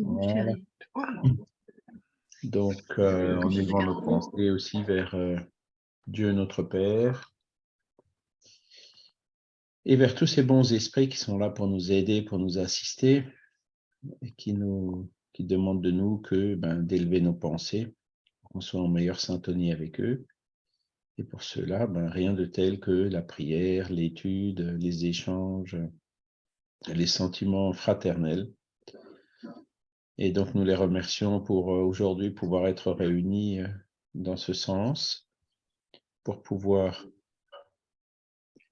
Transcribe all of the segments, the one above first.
Voilà. Donc, euh, en élevant nos pensées aussi vers euh, Dieu notre Père et vers tous ces bons esprits qui sont là pour nous aider, pour nous assister et qui nous qui demandent de nous que ben, d'élever nos pensées, qu'on soit en meilleure syntonie avec eux. Et pour cela, ben, rien de tel que la prière, l'étude, les échanges, les sentiments fraternels. Et donc, nous les remercions pour euh, aujourd'hui pouvoir être réunis euh, dans ce sens, pour pouvoir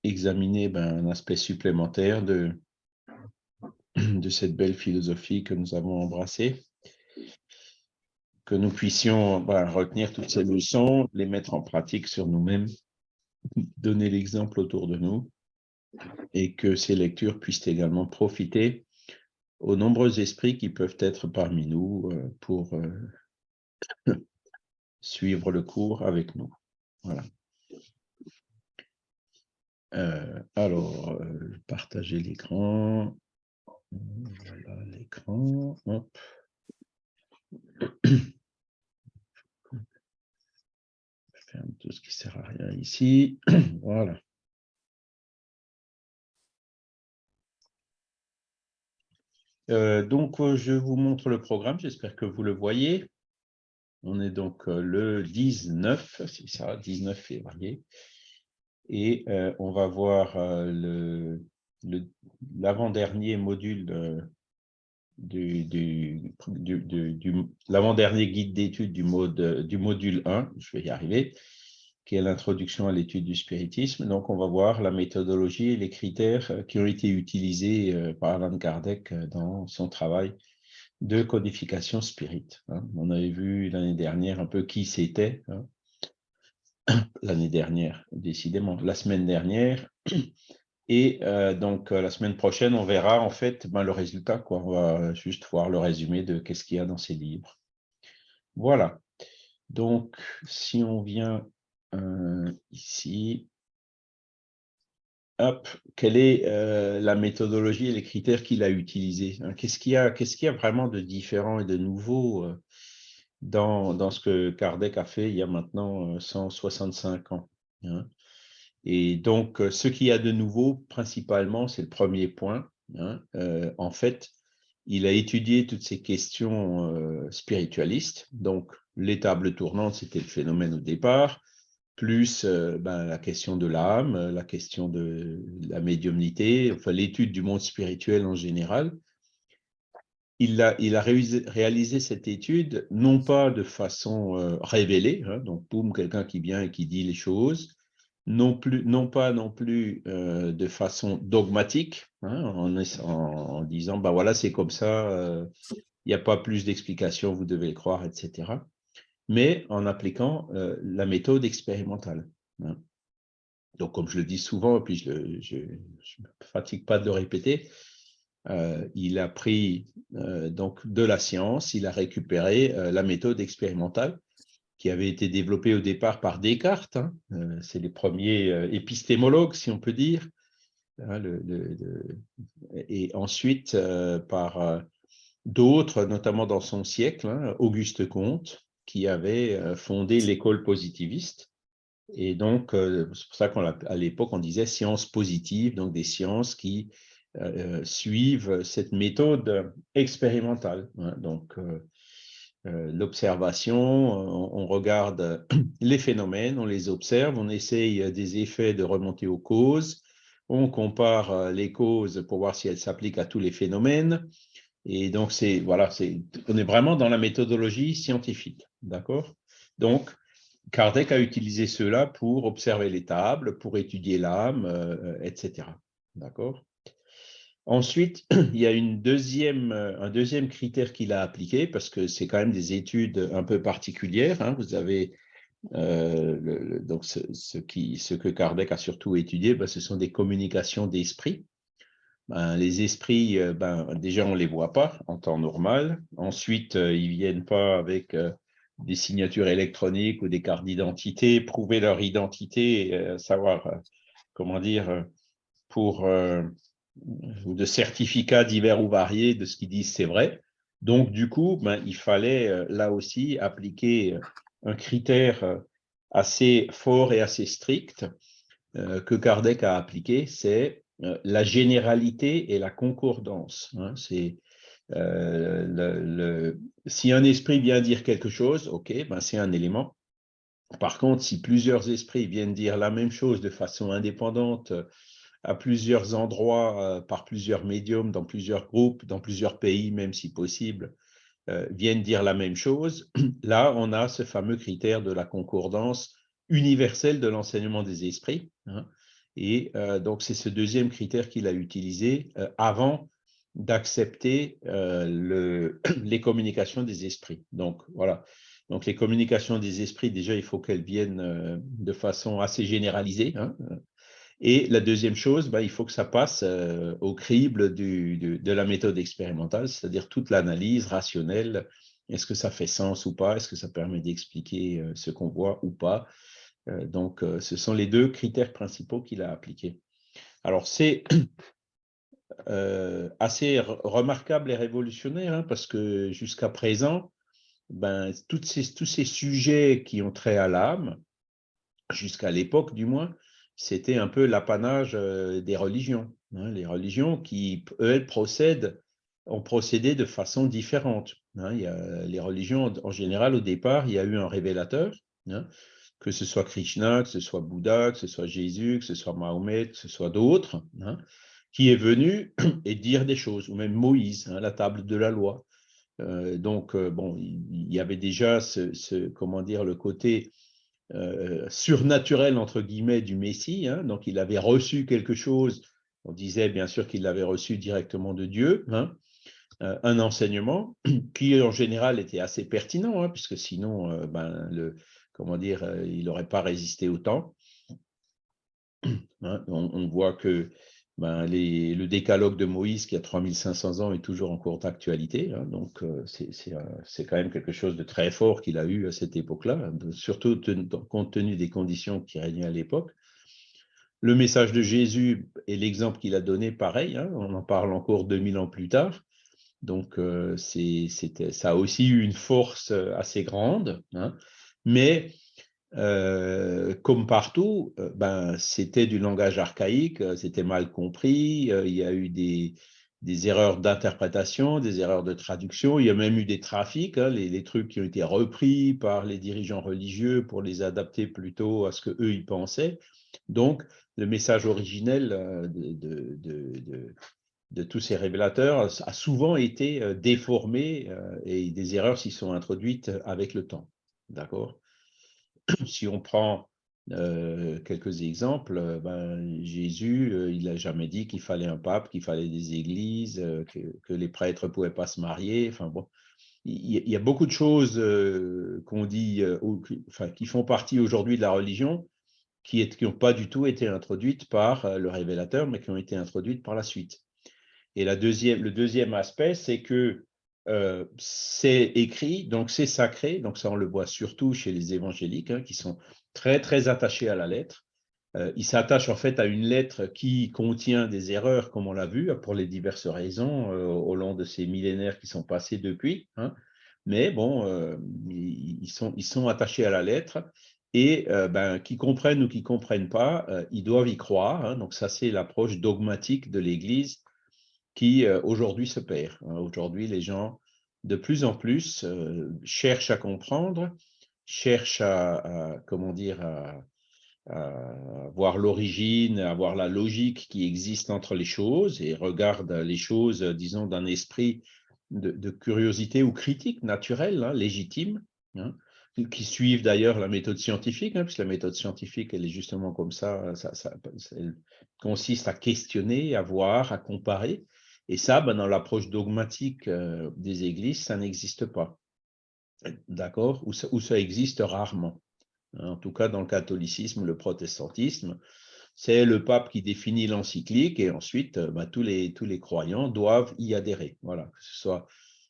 examiner ben, un aspect supplémentaire de, cette belle philosophie que nous avons embrassée, que nous puissions ben, retenir toutes ces leçons, les mettre en pratique sur nous-mêmes, donner l'exemple autour de nous, et que ces lectures puissent également profiter aux nombreux esprits qui peuvent être parmi nous euh, pour euh, suivre le cours avec nous. Voilà. Euh, alors, partager l'écran. Voilà l'écran. Ferme tout ce qui sert à rien ici. voilà. Euh, donc, euh, je vous montre le programme, j'espère que vous le voyez. On est donc euh, le 19, c'est ça, 19 février. Et on va voir l'avant-dernier module du, l'avant-dernier guide d'études du, du module 1, je vais y arriver, qui est l'introduction à l'étude du spiritisme. Donc, on va voir la méthodologie et les critères euh, qui ont été utilisés euh, par Alan Kardec euh, dans son travail de codification spirit. Hein. On avait vu l'année dernière un peu qui c'était, hein. l'année dernière, décidément, la semaine dernière. Et donc, la semaine prochaine, on verra en fait ben, le résultat. On va juste voir le résumé de qu'est-ce qu'il y a dans ces livres. Voilà. Donc, si on vient euh, ici. Hop, quelle est euh, la méthodologie et les critères qu'il a utilisés? Hein? Qu'est-ce qu'il y, a, y a vraiment de différent et de nouveau euh, dans, dans, ce que Kardec a fait il y a maintenant 165 ans hein? Et donc, ce qu'il y a de nouveau, principalement, c'est le premier point. Hein, en fait, il a étudié toutes ces questions spiritualistes. Donc, les tables tournantes, c'était le phénomène au départ plus euh, ben, la question de l'âme, la question de la médiumnité, enfin l'étude du monde spirituel en général. Il a, réalisé, cette étude non pas de façon euh, révélée, hein, donc boum, quelqu'un qui vient et qui dit les choses, non, plus, non pas non plus euh, de façon dogmatique, hein, en, en, disant, ben voilà, c'est comme ça, il n'y a pas plus d'explications, vous devez le croire, etc mais en appliquant euh, la méthode expérimentale. Hein. Donc, comme je le dis souvent, et puis je ne me fatigue pas de le répéter, euh, il a pris euh, donc de la science, il a récupéré la méthode expérimentale qui avait été développée au départ par Descartes. Hein. C'est les premiers épistémologues, si on peut dire. Hein, et ensuite, par d'autres, notamment dans son siècle, Auguste Comte, qui avait euh, fondé l'école positiviste. Et donc, euh, c'est pour ça qu'à l'époque, on disait sciences positives, donc des sciences qui euh, suivent cette méthode expérimentale. Hein. Donc, l'observation, on, regarde les phénomènes, on les observe, on essaye des effets de remonter aux causes, on compare les causes pour voir si elles s'appliquent à tous les phénomènes, et donc, c'est voilà, c'est on est vraiment dans la méthodologie scientifique, d'accord? Donc, Kardec a utilisé cela pour observer les tables, pour étudier l'âme, euh, etc. D'accord? Ensuite, il y a une deuxième, un deuxième critère qu'il a appliqué, parce que c'est quand même des études un peu particulières. Hein. Vous avez euh, donc ce, qui, ce que Kardec a surtout étudié, ben, ce sont des communications d'esprit. Ben, les esprits, euh, ben, déjà, on ne les voit pas en temps normal. Ensuite, euh, ils ne viennent pas avec euh, des signatures électroniques ou des cartes d'identité, prouver leur identité, savoir, comment dire, pour ou de certificats divers ou variés de ce qu'ils disent, c'est vrai. Donc, du coup, ben, il fallait là aussi appliquer un critère assez fort et assez strict que Kardec a appliqué, c'est la généralité et la concordance. Hein. c'est le, si un esprit vient dire quelque chose, ok, ben c'est un élément. Par contre, si plusieurs esprits viennent dire la même chose de façon indépendante à plusieurs endroits, euh, par plusieurs médiums, dans plusieurs groupes, dans plusieurs pays, même si possible, euh, viennent dire la même chose, là, on a ce fameux critère de la concordance universelle de l'enseignement des esprits. Hein. Et euh, donc, c'est ce deuxième critère qu'il a utilisé avant d'accepter les communications des esprits. Donc, voilà. Donc, les communications des esprits, déjà, il faut qu'elles viennent de façon assez généralisée. Hein. Et la deuxième chose, ben, il faut que ça passe euh, au crible de la méthode expérimentale, c'est-à-dire toute l'analyse rationnelle. Est-ce que ça fait sens ou pas? Est-ce que ça permet d'expliquer euh, ce qu'on voit ou pas? euh, Donc, ce sont les deux critères principaux qu'il a appliqués. Alors, c'est assez remarquable et révolutionnaire, hein, parce que jusqu'à présent, ben, ces, tous ces sujets qui ont trait à l'âme, jusqu'à l'époque du moins, c'était un peu l'apanage euh, des religions. Hein. les religions qui, elles, procèdent, ont procédé de façon différente. Hein. les religions, en général, au départ, il y a eu un révélateur, que ce soit Krishna, que ce soit Bouddha, que ce soit Jésus, que ce soit Mahomet, que ce soit d'autres, qui est venu et dire des choses, ou même Moïse, la table de la loi. Euh, donc, euh, il y avait déjà ce, le côté euh, surnaturel, entre guillemets, du Messie. Hein. donc, il avait reçu quelque chose. On disait bien sûr qu'il l'avait reçu directement de Dieu, hein. un enseignement qui, en général, était assez pertinent, hein, puisque sinon, ben, le, comment dire, il n'aurait pas résisté autant. on, voit que ben, le décalogue de Moïse, qui a 3500 ans, est toujours en courte actualité. Hein, donc, euh, c'est quand même quelque chose de très fort qu'il a eu à cette époque-là, surtout compte tenu des conditions qui régnaient à l'époque. Le message de Jésus et l'exemple qu'il a donné, pareil, hein, on en parle encore 2000 ans plus tard. Donc, euh, ça a aussi eu une force euh, assez grande. Hein, mais comme partout, ben, c'était du langage archaïque, c'était mal compris, il y a eu des, des erreurs d'interprétation, des erreurs de traduction, il y a même eu des trafics, hein, les, trucs qui ont été repris par les dirigeants religieux pour les adapter plutôt à ce que eux ils pensaient. Donc, le message originel de, de, de, tous ces révélateurs a souvent été déformé et des erreurs s'y sont introduites avec le temps. D'accord? Si on prend euh, quelques exemples, euh, ben, Jésus, euh, il n'a jamais dit qu'il fallait un pape, qu'il fallait des églises, que, les prêtres ne pouvaient pas se marier. Enfin, bon, il y, a beaucoup de choses qu'on dit, enfin, qui font partie aujourd'hui de la religion, qui n'ont pas du tout été introduites par le révélateur, mais qui ont été introduites par la suite. Et la deuxième, le deuxième aspect, c'est que euh, c'est écrit, donc c'est sacré, donc ça on le voit surtout chez les évangéliques, hein, qui sont très très attachés à la lettre. Euh, ils s'attachent en fait à une lettre qui contient des erreurs, comme on l'a vu, pour les diverses raisons euh, au long de ces millénaires qui sont passés depuis. Hein. Mais bon, ils, sont, attachés à la lettre et ben, qui comprennent ou qui comprennent pas, ils doivent y croire. Hein. donc ça, c'est l'approche dogmatique de l'Église qui euh, aujourd'hui se perd. Hein. Aujourd'hui, les gens, de plus en plus, euh, cherchent à comprendre, cherchent à, comment dire, à, voir l'origine, à voir la logique qui existe entre les choses et regardent les choses, disons, d'un esprit de, curiosité ou critique naturelle, hein, légitime, hein, qui suivent d'ailleurs la méthode scientifique, puisque la méthode scientifique, elle est justement comme ça, ça, ça elle consiste à questionner, à voir, à comparer, et ça, ben, dans l'approche dogmatique euh, des églises, ça n'existe pas. D'accord? Ou, ça existe rarement. En tout cas, dans le catholicisme, le protestantisme, c'est le pape qui définit l'encyclique et ensuite, euh, ben, tous, les, tous les croyants doivent y adhérer. Voilà, que ce soit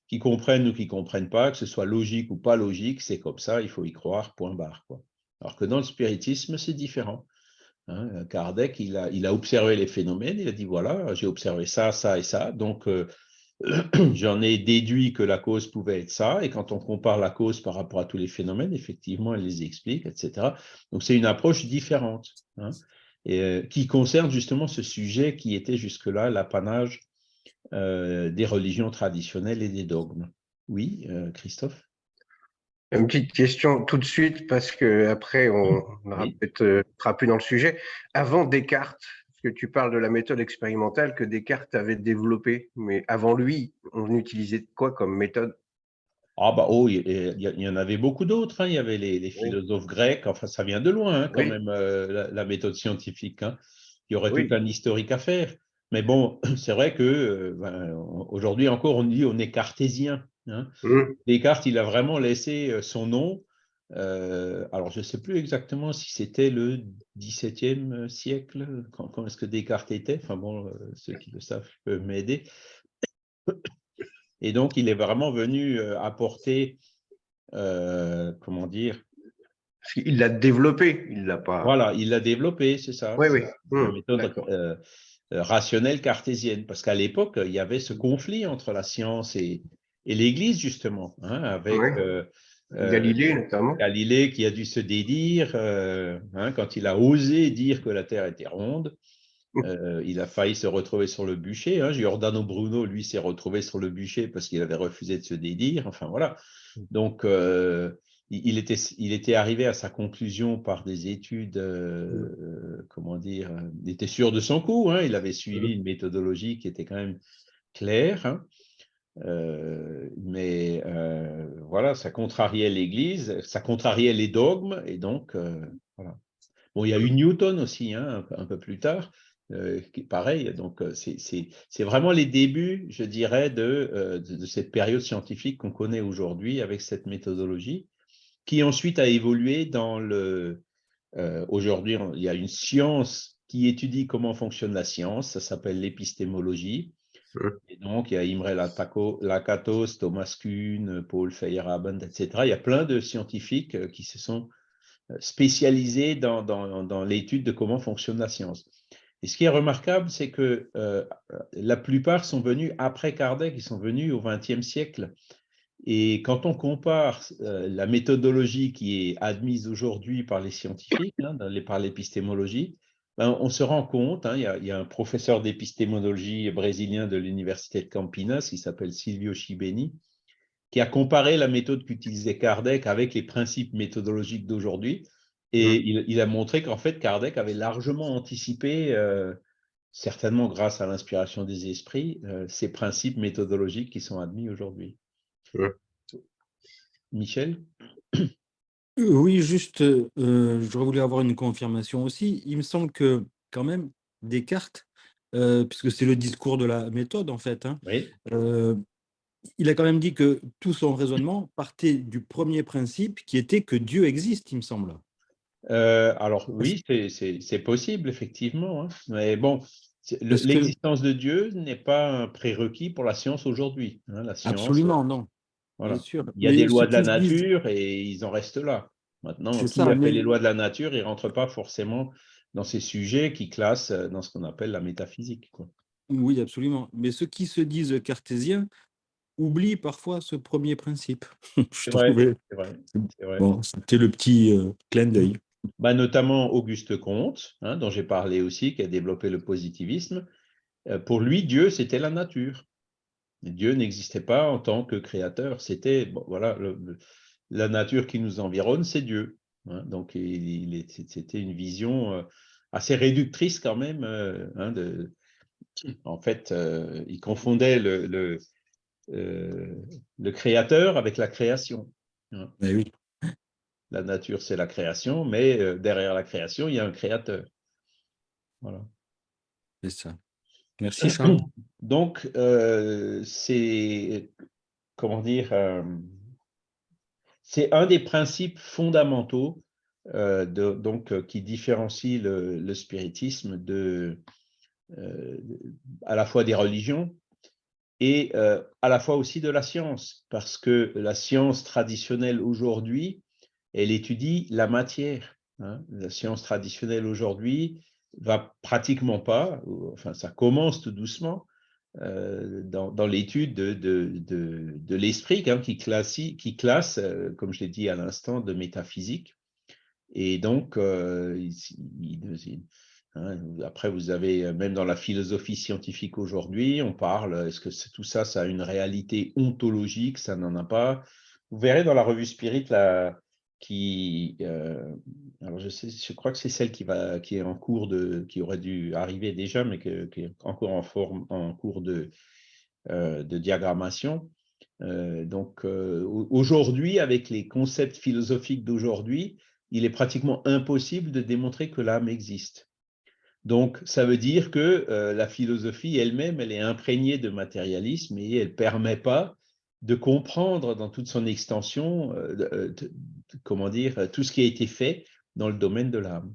qui comprennent ou qui ne comprennent pas, que ce soit logique ou pas logique, c'est comme ça, il faut y croire, point barre. Alors que dans le spiritisme, c'est différent. Hein, Kardec, il a, observé les phénomènes, il a dit voilà, j'ai observé ça, ça et ça. Donc, euh, j'en ai déduit que la cause pouvait être ça, et quand on compare la cause par rapport à tous les phénomènes, effectivement, elle les explique, etc. Donc, c'est une approche différente, hein, euh, qui concerne justement ce sujet qui était jusque-là l'apanage euh, des religions traditionnelles et des dogmes. Oui, Christophe? Une petite question tout de suite, parce qu'après, on ne sera plus dans le sujet. Avant Descartes, que tu parles de la méthode expérimentale que Descartes avait développée, mais avant lui, on utilisait quoi comme méthode? Ah bah oh, il y, en avait beaucoup d'autres. Hein. Il y avait les, philosophes grecs. Enfin, ça vient de loin hein, quand même euh, la, méthode scientifique. Hein. Il y aurait tout un historique à faire. Mais bon, c'est vrai que euh, ben, aujourd'hui encore, on dit on est cartésien. Mmh. Descartes, il a vraiment laissé euh, son nom euh, alors, je ne sais plus exactement si c'était le XVIIe siècle, quand, est-ce que Descartes était. Enfin bon, euh, ceux qui le savent peuvent m'aider. Et donc, il est vraiment venu euh, apporter, comment dire? Il l'a développé, il l'a pas… Voilà, il l'a développé, c'est ça. Oui, oui. La mmh, méthode rationnelle cartésienne, parce qu'à l'époque, il y avait ce conflit entre la science et, l'Église, justement, hein, avec… Euh, Galilée, notamment. Galilée qui a dû se dédire euh, hein, quand il a osé dire que la Terre était ronde. Euh, il a failli se retrouver sur le bûcher. Hein. Giordano Bruno, lui, s'est retrouvé sur le bûcher parce qu'il avait refusé de se dédire. Enfin, voilà. Donc, il, était, il était arrivé à sa conclusion par des études, comment dire, il était sûr de son coup. Hein. Il avait suivi une méthodologie qui était quand même claire. Euh, mais euh, voilà, ça contrariait l'Église, ça contrariait les dogmes, et donc, euh, voilà. Bon, il y a eu Newton aussi, hein, un, peu plus tard, qui pareil, donc c'est vraiment les débuts, je dirais, de, de, cette période scientifique qu'on connaît aujourd'hui avec cette méthodologie, qui ensuite a évolué dans le... aujourd'hui, il y a une science qui étudie comment fonctionne la science, ça s'appelle l'épistémologie, et donc, il y a Imre Lakatos, Thomas Kuhn, Paul Feyerabend, etc. Il y a plein de scientifiques euh, qui se sont euh, spécialisés dans, l'étude de comment fonctionne la science. Et ce qui est remarquable, c'est que euh, la plupart sont venus après Kardec, ils sont venus au XXe siècle. Et quand on compare la méthodologie qui est admise aujourd'hui par les scientifiques, hein, par l'épistémologie, ben, on se rend compte, hein, il, y a, un professeur d'épistémologie brésilien de l'université de Campinas, qui s'appelle Silvio Chibeni, qui a comparé la méthode qu'utilisait Kardec avec les principes méthodologiques d'aujourd'hui, et mmh. il, a montré qu'en fait, Kardec avait largement anticipé, euh, certainement grâce à l'inspiration des esprits, euh, ces principes méthodologiques qui sont admis aujourd'hui. Mmh. Michel? Oui, juste, euh, j'aurais voulu avoir une confirmation aussi. Il me semble que, quand même, Descartes, euh, puisque c'est le discours de la méthode, en fait, hein, euh, il a quand même dit que tout son raisonnement partait du premier principe qui était que Dieu existe, il me semble. alors oui, c'est possible, effectivement. Hein, mais bon, l'existence de Dieu n'est pas un prérequis pour la science aujourd'hui. Hein, Absolument, non. Il y a des lois de la nature et ils en restent là. Maintenant, qui ça, appelle les lois de la nature, ils ne rentrent pas forcément dans ces sujets qui classent euh, dans ce qu'on appelle la métaphysique. Oui, absolument. Mais ceux qui se disent cartésiens oublient parfois ce premier principe. C'est vrai, Bon, C'était le petit euh, clin d'œil. Bah, notamment Auguste Comte, hein, dont j'ai parlé aussi, qui a développé le positivisme. Euh, pour lui, Dieu, c'était la nature. Dieu n'existait pas en tant que créateur. C'était voilà, la nature qui nous environne, c'est Dieu. Hein. donc, c'était une vision euh, assez réductrice quand même. Euh, hein, de, en fait, euh, il confondait le, le, créateur avec la création. Hein. oui. La nature, c'est la création, mais derrière la création, il y a un créateur. Voilà. C'est ça. Merci Charles. Donc, euh, c'est, comment dire, euh, c'est un des principes fondamentaux euh, de, donc, qui différencie le, spiritisme de, à la fois des religions et à la fois aussi de la science, parce que la science traditionnelle aujourd'hui, elle étudie la matière. Hein. La science traditionnelle aujourd'hui, va pratiquement pas, enfin ça commence tout doucement, dans, l'étude de, de, l'esprit qui, classe, qui classe, comme je l'ai dit à l'instant, de métaphysique. Et donc, Hein, après, vous avez, euh, même dans la philosophie scientifique aujourd'hui, on parle, est-ce que tout ça, ça a une réalité ontologique? Ça n'en a pas. Vous verrez dans la revue Spirit, là, qui, euh, alors je, sais, je crois que c'est celle qui, va, qui est en cours de, qui aurait dû arriver déjà, mais qui est encore en, forme, en cours de, euh, de diagrammation. donc aujourd'hui, avec les concepts philosophiques d'aujourd'hui, il est pratiquement impossible de démontrer que l'âme existe. Donc, ça veut dire que euh, la philosophie elle-même, elle est imprégnée de matérialisme et elle ne permet pas de comprendre dans toute son extension, euh, euh, comment dire, tout ce qui a été fait dans le domaine de l'âme.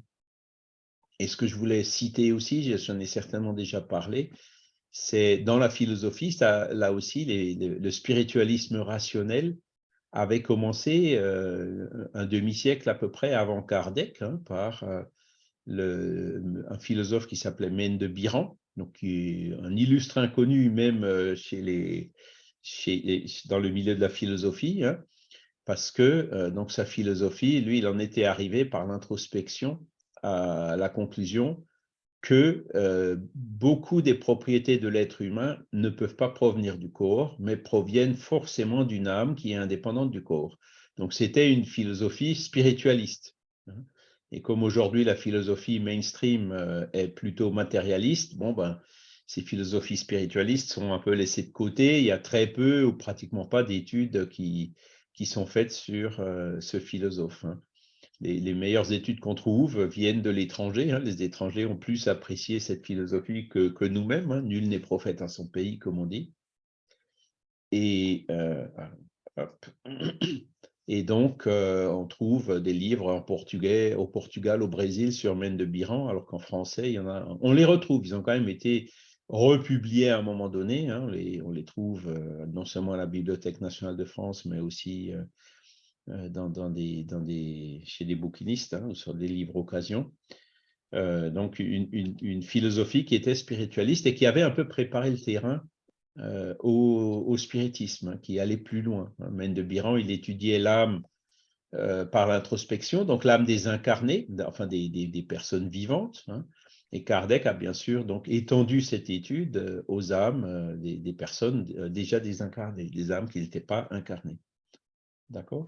Et ce que je voulais citer aussi, j'en ai certainement déjà parlé, c'est dans la philosophie, là aussi, le spiritualisme rationnel avait commencé un demi-siècle à peu près avant Kardec, hein, par un philosophe qui s'appelait Mène de Biran, donc un illustre inconnu même euh, chez les, dans le milieu de la philosophie, hein, parce que euh, donc sa philosophie, lui, il en était arrivé par l'introspection à la conclusion que euh, beaucoup des propriétés de l'être humain ne peuvent pas provenir du corps, mais proviennent forcément d'une âme qui est indépendante du corps. Donc c'était une philosophie spiritualiste. Hein. Et comme aujourd'hui la philosophie mainstream euh, est plutôt matérialiste, bon ben, ces philosophies spiritualistes sont un peu laissées de côté. Il y a très peu ou pratiquement pas d'études qui, qui sont faites sur euh, ce philosophe. Hein. Les, meilleures études qu'on trouve viennent de l'étranger. Hein. Les étrangers ont plus apprécié cette philosophie que, que nous-mêmes. Hein. Nul n'est prophète en son pays, comme on dit. Et euh. Et donc, euh, on trouve des livres en portugais, au Portugal, au Brésil, sur Mène de Biran, alors qu'en français. On les retrouve. Ils ont quand même été republiés à un moment donné. Hein. on, les, trouve euh, non seulement à la Bibliothèque nationale de France, mais aussi euh, des, dans chez des bouquinistes hein, ou sur des livres occasion. donc, une, philosophie qui était spiritualiste et qui avait un peu préparé le terrain euh, au, spiritisme, hein, qui allait plus loin. Mène de Biran, il étudiait l'âme euh, par l'introspection, donc l'âme des incarnés, enfin des, personnes vivantes. Et Kardec a bien sûr donc étendu cette étude euh, aux âmes des, personnes déjà désincarnées, des âmes qui n'étaient pas incarnées. D'accord?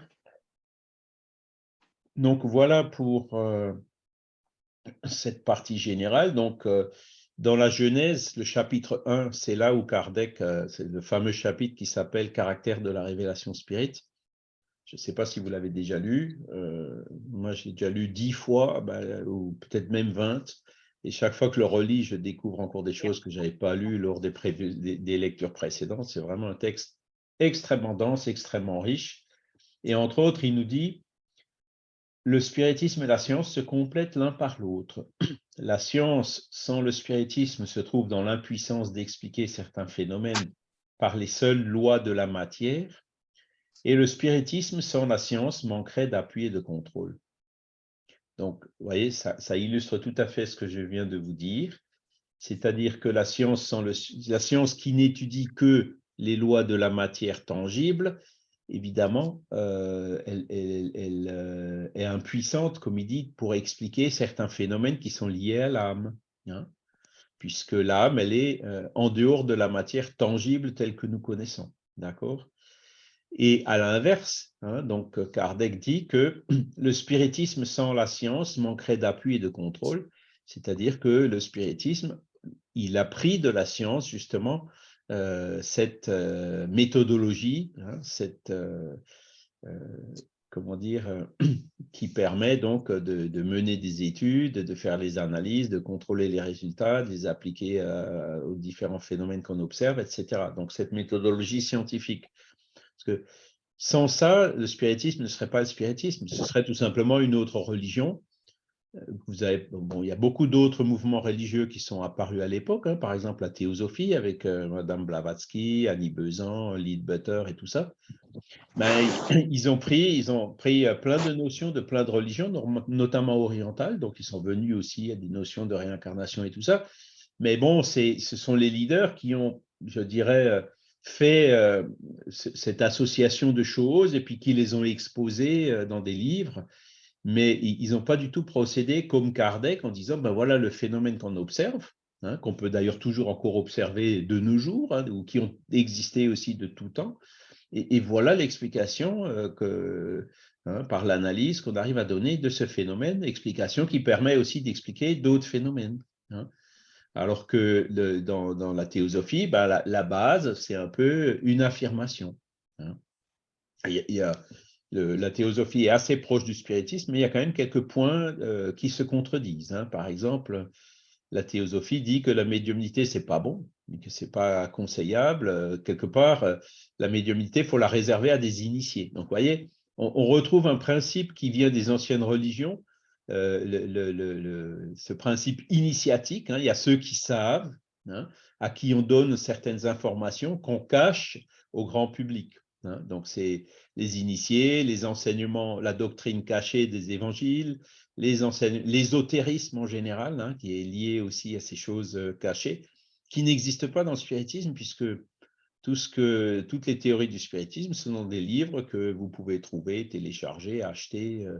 Donc voilà pour cette partie générale. Donc, dans la Genèse, le chapitre 1, c'est là où Kardec, euh, c'est le fameux chapitre qui s'appelle Caractère de la révélation spirit. Je ne sais pas si vous l'avez déjà lu. Euh, moi, j'ai déjà lu dix fois, ben, ou peut-être même vingt. Et chaque fois que je le relis, je découvre encore des choses que je n'avais pas lues lors des, des lectures précédentes. C'est vraiment un texte extrêmement dense, extrêmement riche. Et entre autres, il nous dit le spiritisme et la science se complètent l'un par l'autre. La science sans le spiritisme se trouve dans l'impuissance d'expliquer certains phénomènes par les seules lois de la matière, et le spiritisme sans la science manquerait d'appui et de contrôle. Donc, vous voyez, ça, illustre tout à fait ce que je viens de vous dire, c'est-à-dire que la science, la science qui n'étudie que les lois de la matière tangible évidemment, euh, elle, euh, est impuissante, comme il dit, pour expliquer certains phénomènes qui sont liés à l'âme. Hein, puisque l'âme, elle est euh, en dehors de la matière tangible telle que nous connaissons. D'accord? Et à l'inverse, hein, donc Kardec dit que le spiritisme sans la science manquerait d'appui et de contrôle, c'est-à-dire que le spiritisme, il a pris de la science justement euh, cette euh, méthodologie, hein, cette, euh, comment dire, qui permet donc de, mener des études, de faire les analyses, de contrôler les résultats, de les appliquer aux différents phénomènes qu'on observe, etc. Donc cette méthodologie scientifique. Parce que sans ça, le spiritisme ne serait pas le spiritisme, ce serait tout simplement une autre religion vous avez, bon, il y a beaucoup d'autres mouvements religieux qui sont apparus à l'époque, hein, par exemple la théosophie avec euh, Madame Blavatsky, Annie Besant, Leadbetter et tout ça. Ben, ils, ont pris, ils ont pris euh, plein de notions de plein de religions, notamment orientales, donc ils sont venus aussi à des notions de réincarnation et tout ça. Mais bon, ce sont les leaders qui ont je dirais, fait cette association de choses et puis qui les ont exposées dans des livres, mais ils n'ont pas du tout procédé comme Kardec en disant, ben voilà le phénomène qu'on observe, hein, qu'on peut d'ailleurs toujours encore observer de nos jours, hein, ou qui ont existé aussi de tout temps, et, voilà l'explication que, hein, par l'analyse qu'on arrive à donner de ce phénomène, explication qui permet aussi d'expliquer d'autres phénomènes. Alors que dans, la théosophie, bah, la, base, c'est un peu une affirmation. Hein. La théosophie est assez proche du spiritisme, mais il y a quand même quelques points euh, qui se contredisent. Hein. Par exemple, la théosophie dit que la médiumnité, c'est pas bon, que c'est pas conseillable. Quelque part, la médiumnité, il faut la réserver à des initiés. Donc, vous voyez, on retrouve un principe qui vient des anciennes religions, euh, ce principe initiatique. Hein, il y a ceux qui savent, hein, à qui on donne certaines informations qu'on cache au grand public. Hein. Donc, c'est les initiés, les enseignements, la doctrine cachée des évangiles, l'ésotérisme en général, qui est lié aussi à ces choses euh, cachées, qui n'existent pas dans le spiritisme, puisque tout ce que, toutes les théories du spiritisme sont dans des livres que vous pouvez trouver, télécharger, acheter euh,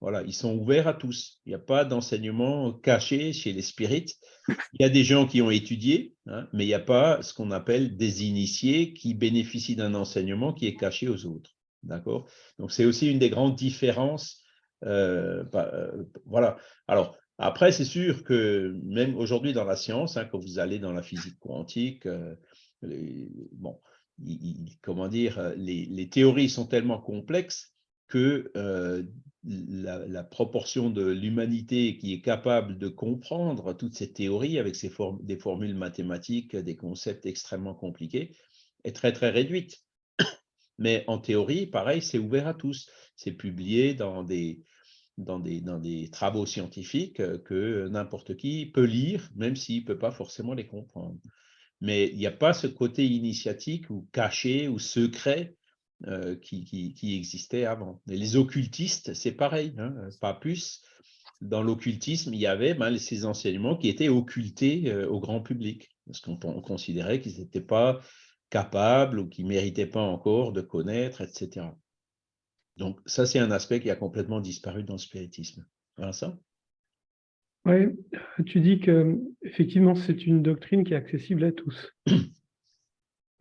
voilà, ils sont ouverts à tous. Il n'y a pas d'enseignement caché chez les spirites. Il y a des gens qui ont étudié, hein, mais il n'y a pas ce qu'on appelle des initiés qui bénéficient d'un enseignement qui est caché aux autres. D'accord? Donc, c'est aussi une des grandes différences. Euh, bah, euh, voilà. Alors, après, c'est sûr que même aujourd'hui dans la science, hein, quand vous allez dans la physique quantique, euh, bon, comment dire, les, les, théories sont tellement complexes que la, proportion de l'humanité qui est capable de comprendre toutes ces théories avec ces des formules mathématiques, des concepts extrêmement compliqués, est très très réduite. Mais en théorie, pareil, c'est ouvert à tous. C'est publié dans des, dans des, dans des travaux scientifiques que n'importe qui peut lire, même s'il ne peut pas forcément les comprendre. Mais il n'y a pas ce côté initiatique ou caché ou secret euh, qui, qui, existait avant. Et les occultistes, c'est pareil, hein, pas plus. Dans l'occultisme, il y avait ben, ces enseignements qui étaient occultés euh, au grand public, parce qu'on considérait qu'ils n'étaient pas capables ou qu'ils ne méritaient pas encore de connaître, etc. Donc ça, c'est un aspect qui a complètement disparu dans le spiritisme. ça Oui, tu dis que effectivement c'est une doctrine qui est accessible à tous.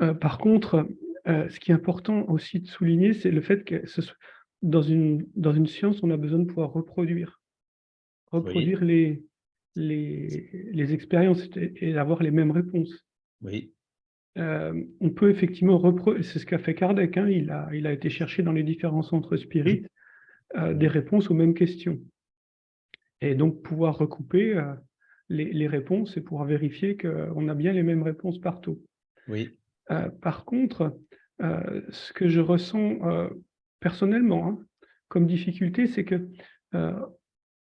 Euh, par contre, euh, ce qui est important aussi de souligner, c'est le fait que dans, une, dans une science, on a besoin de pouvoir reproduire, reproduire les, les, les, expériences et, avoir les mêmes réponses. Oui. Euh, on peut effectivement reproduire, c'est ce qu'a fait Kardec, hein, il, a, il a été chercher dans les différents centres spirites euh, des réponses aux mêmes questions. Et donc pouvoir recouper les, les, réponses et pouvoir vérifier qu'on a bien les mêmes réponses partout. Oui. Par contre, euh, ce que je ressens euh, personnellement hein, comme difficulté, c'est que euh,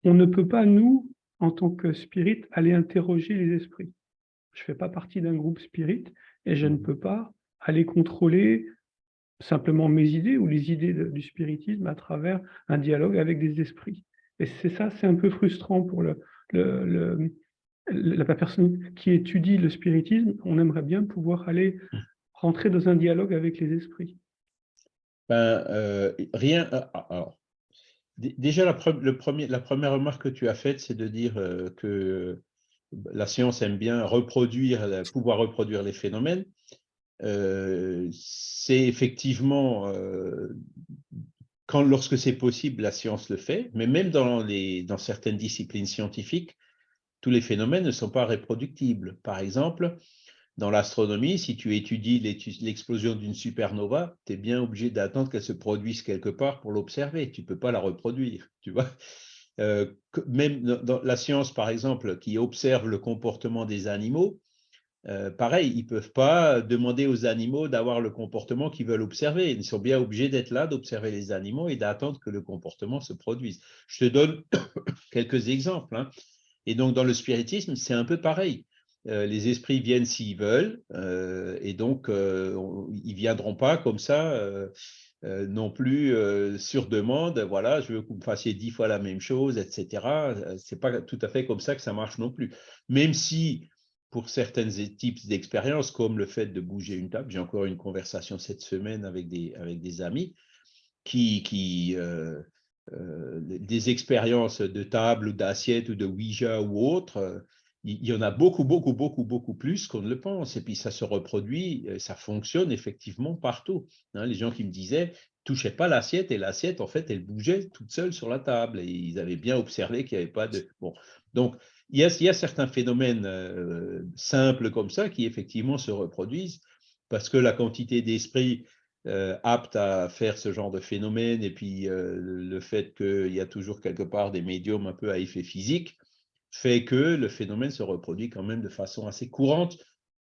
on ne peut pas, nous, en tant que spirit, aller interroger les esprits. Je ne fais pas partie d'un groupe spirit et je ne peux pas aller contrôler simplement mes idées ou les idées du spiritisme à travers un dialogue avec des esprits. Et c'est ça, c'est un peu frustrant pour le, la personne qui étudie le spiritisme. On aimerait bien pouvoir aller rentrer dans un dialogue avec les esprits ben, euh, Rien. Euh, ah, alors, déjà, la, première remarque que tu as faite, c'est de dire euh, que la science aime bien reproduire, pouvoir reproduire les phénomènes. c'est effectivement, quand, lorsque c'est possible, la science le fait, mais même dans certaines disciplines scientifiques, tous les phénomènes ne sont pas reproductibles. Par exemple, dans l'astronomie, si tu étudies l'explosion d'une supernova, tu es bien obligé d'attendre qu'elle se produise quelque part pour l'observer. Tu ne peux pas la reproduire. Tu vois euh, même dans la science, par exemple, qui observe le comportement des animaux, euh, pareil, ils ne peuvent pas demander aux animaux d'avoir le comportement qu'ils veulent observer. Ils sont bien obligés d'être là, d'observer les animaux et d'attendre que le comportement se produise. Je te donne quelques exemples. Hein. Et donc, dans le spiritisme, c'est un peu pareil. Euh, les esprits viennent s'ils veulent, euh, et donc euh, ils ne viendront pas comme ça non plus sur demande, voilà, je veux que vous me fassiez dix fois la même chose, etc. Ce n'est pas tout à fait comme ça que ça marche non plus. Même si pour certains types d'expériences, comme le fait de bouger une table. J'ai encore une conversation cette semaine avec des, avec des amis qui, qui euh, euh, des expériences de table ou d'assiette ou de Ouija ou autre, euh, il y en a beaucoup, beaucoup, beaucoup, beaucoup plus qu'on ne le pense. Et puis ça se reproduit, ça fonctionne effectivement partout. Hein. les gens qui me disaient, touchez pas l'assiette et l'assiette, en fait, elle bougeait toute seule sur la table et ils avaient bien observé qu'il n'y avait pas de... Bon, donc il y a, certains phénomènes euh, simples comme ça qui effectivement se reproduisent parce que la quantité d'esprit euh, apte à faire ce genre de phénomène et puis euh, le fait qu'il y a toujours quelque part des médiums un peu à effet physique fait que le phénomène se reproduit quand même de façon assez courante,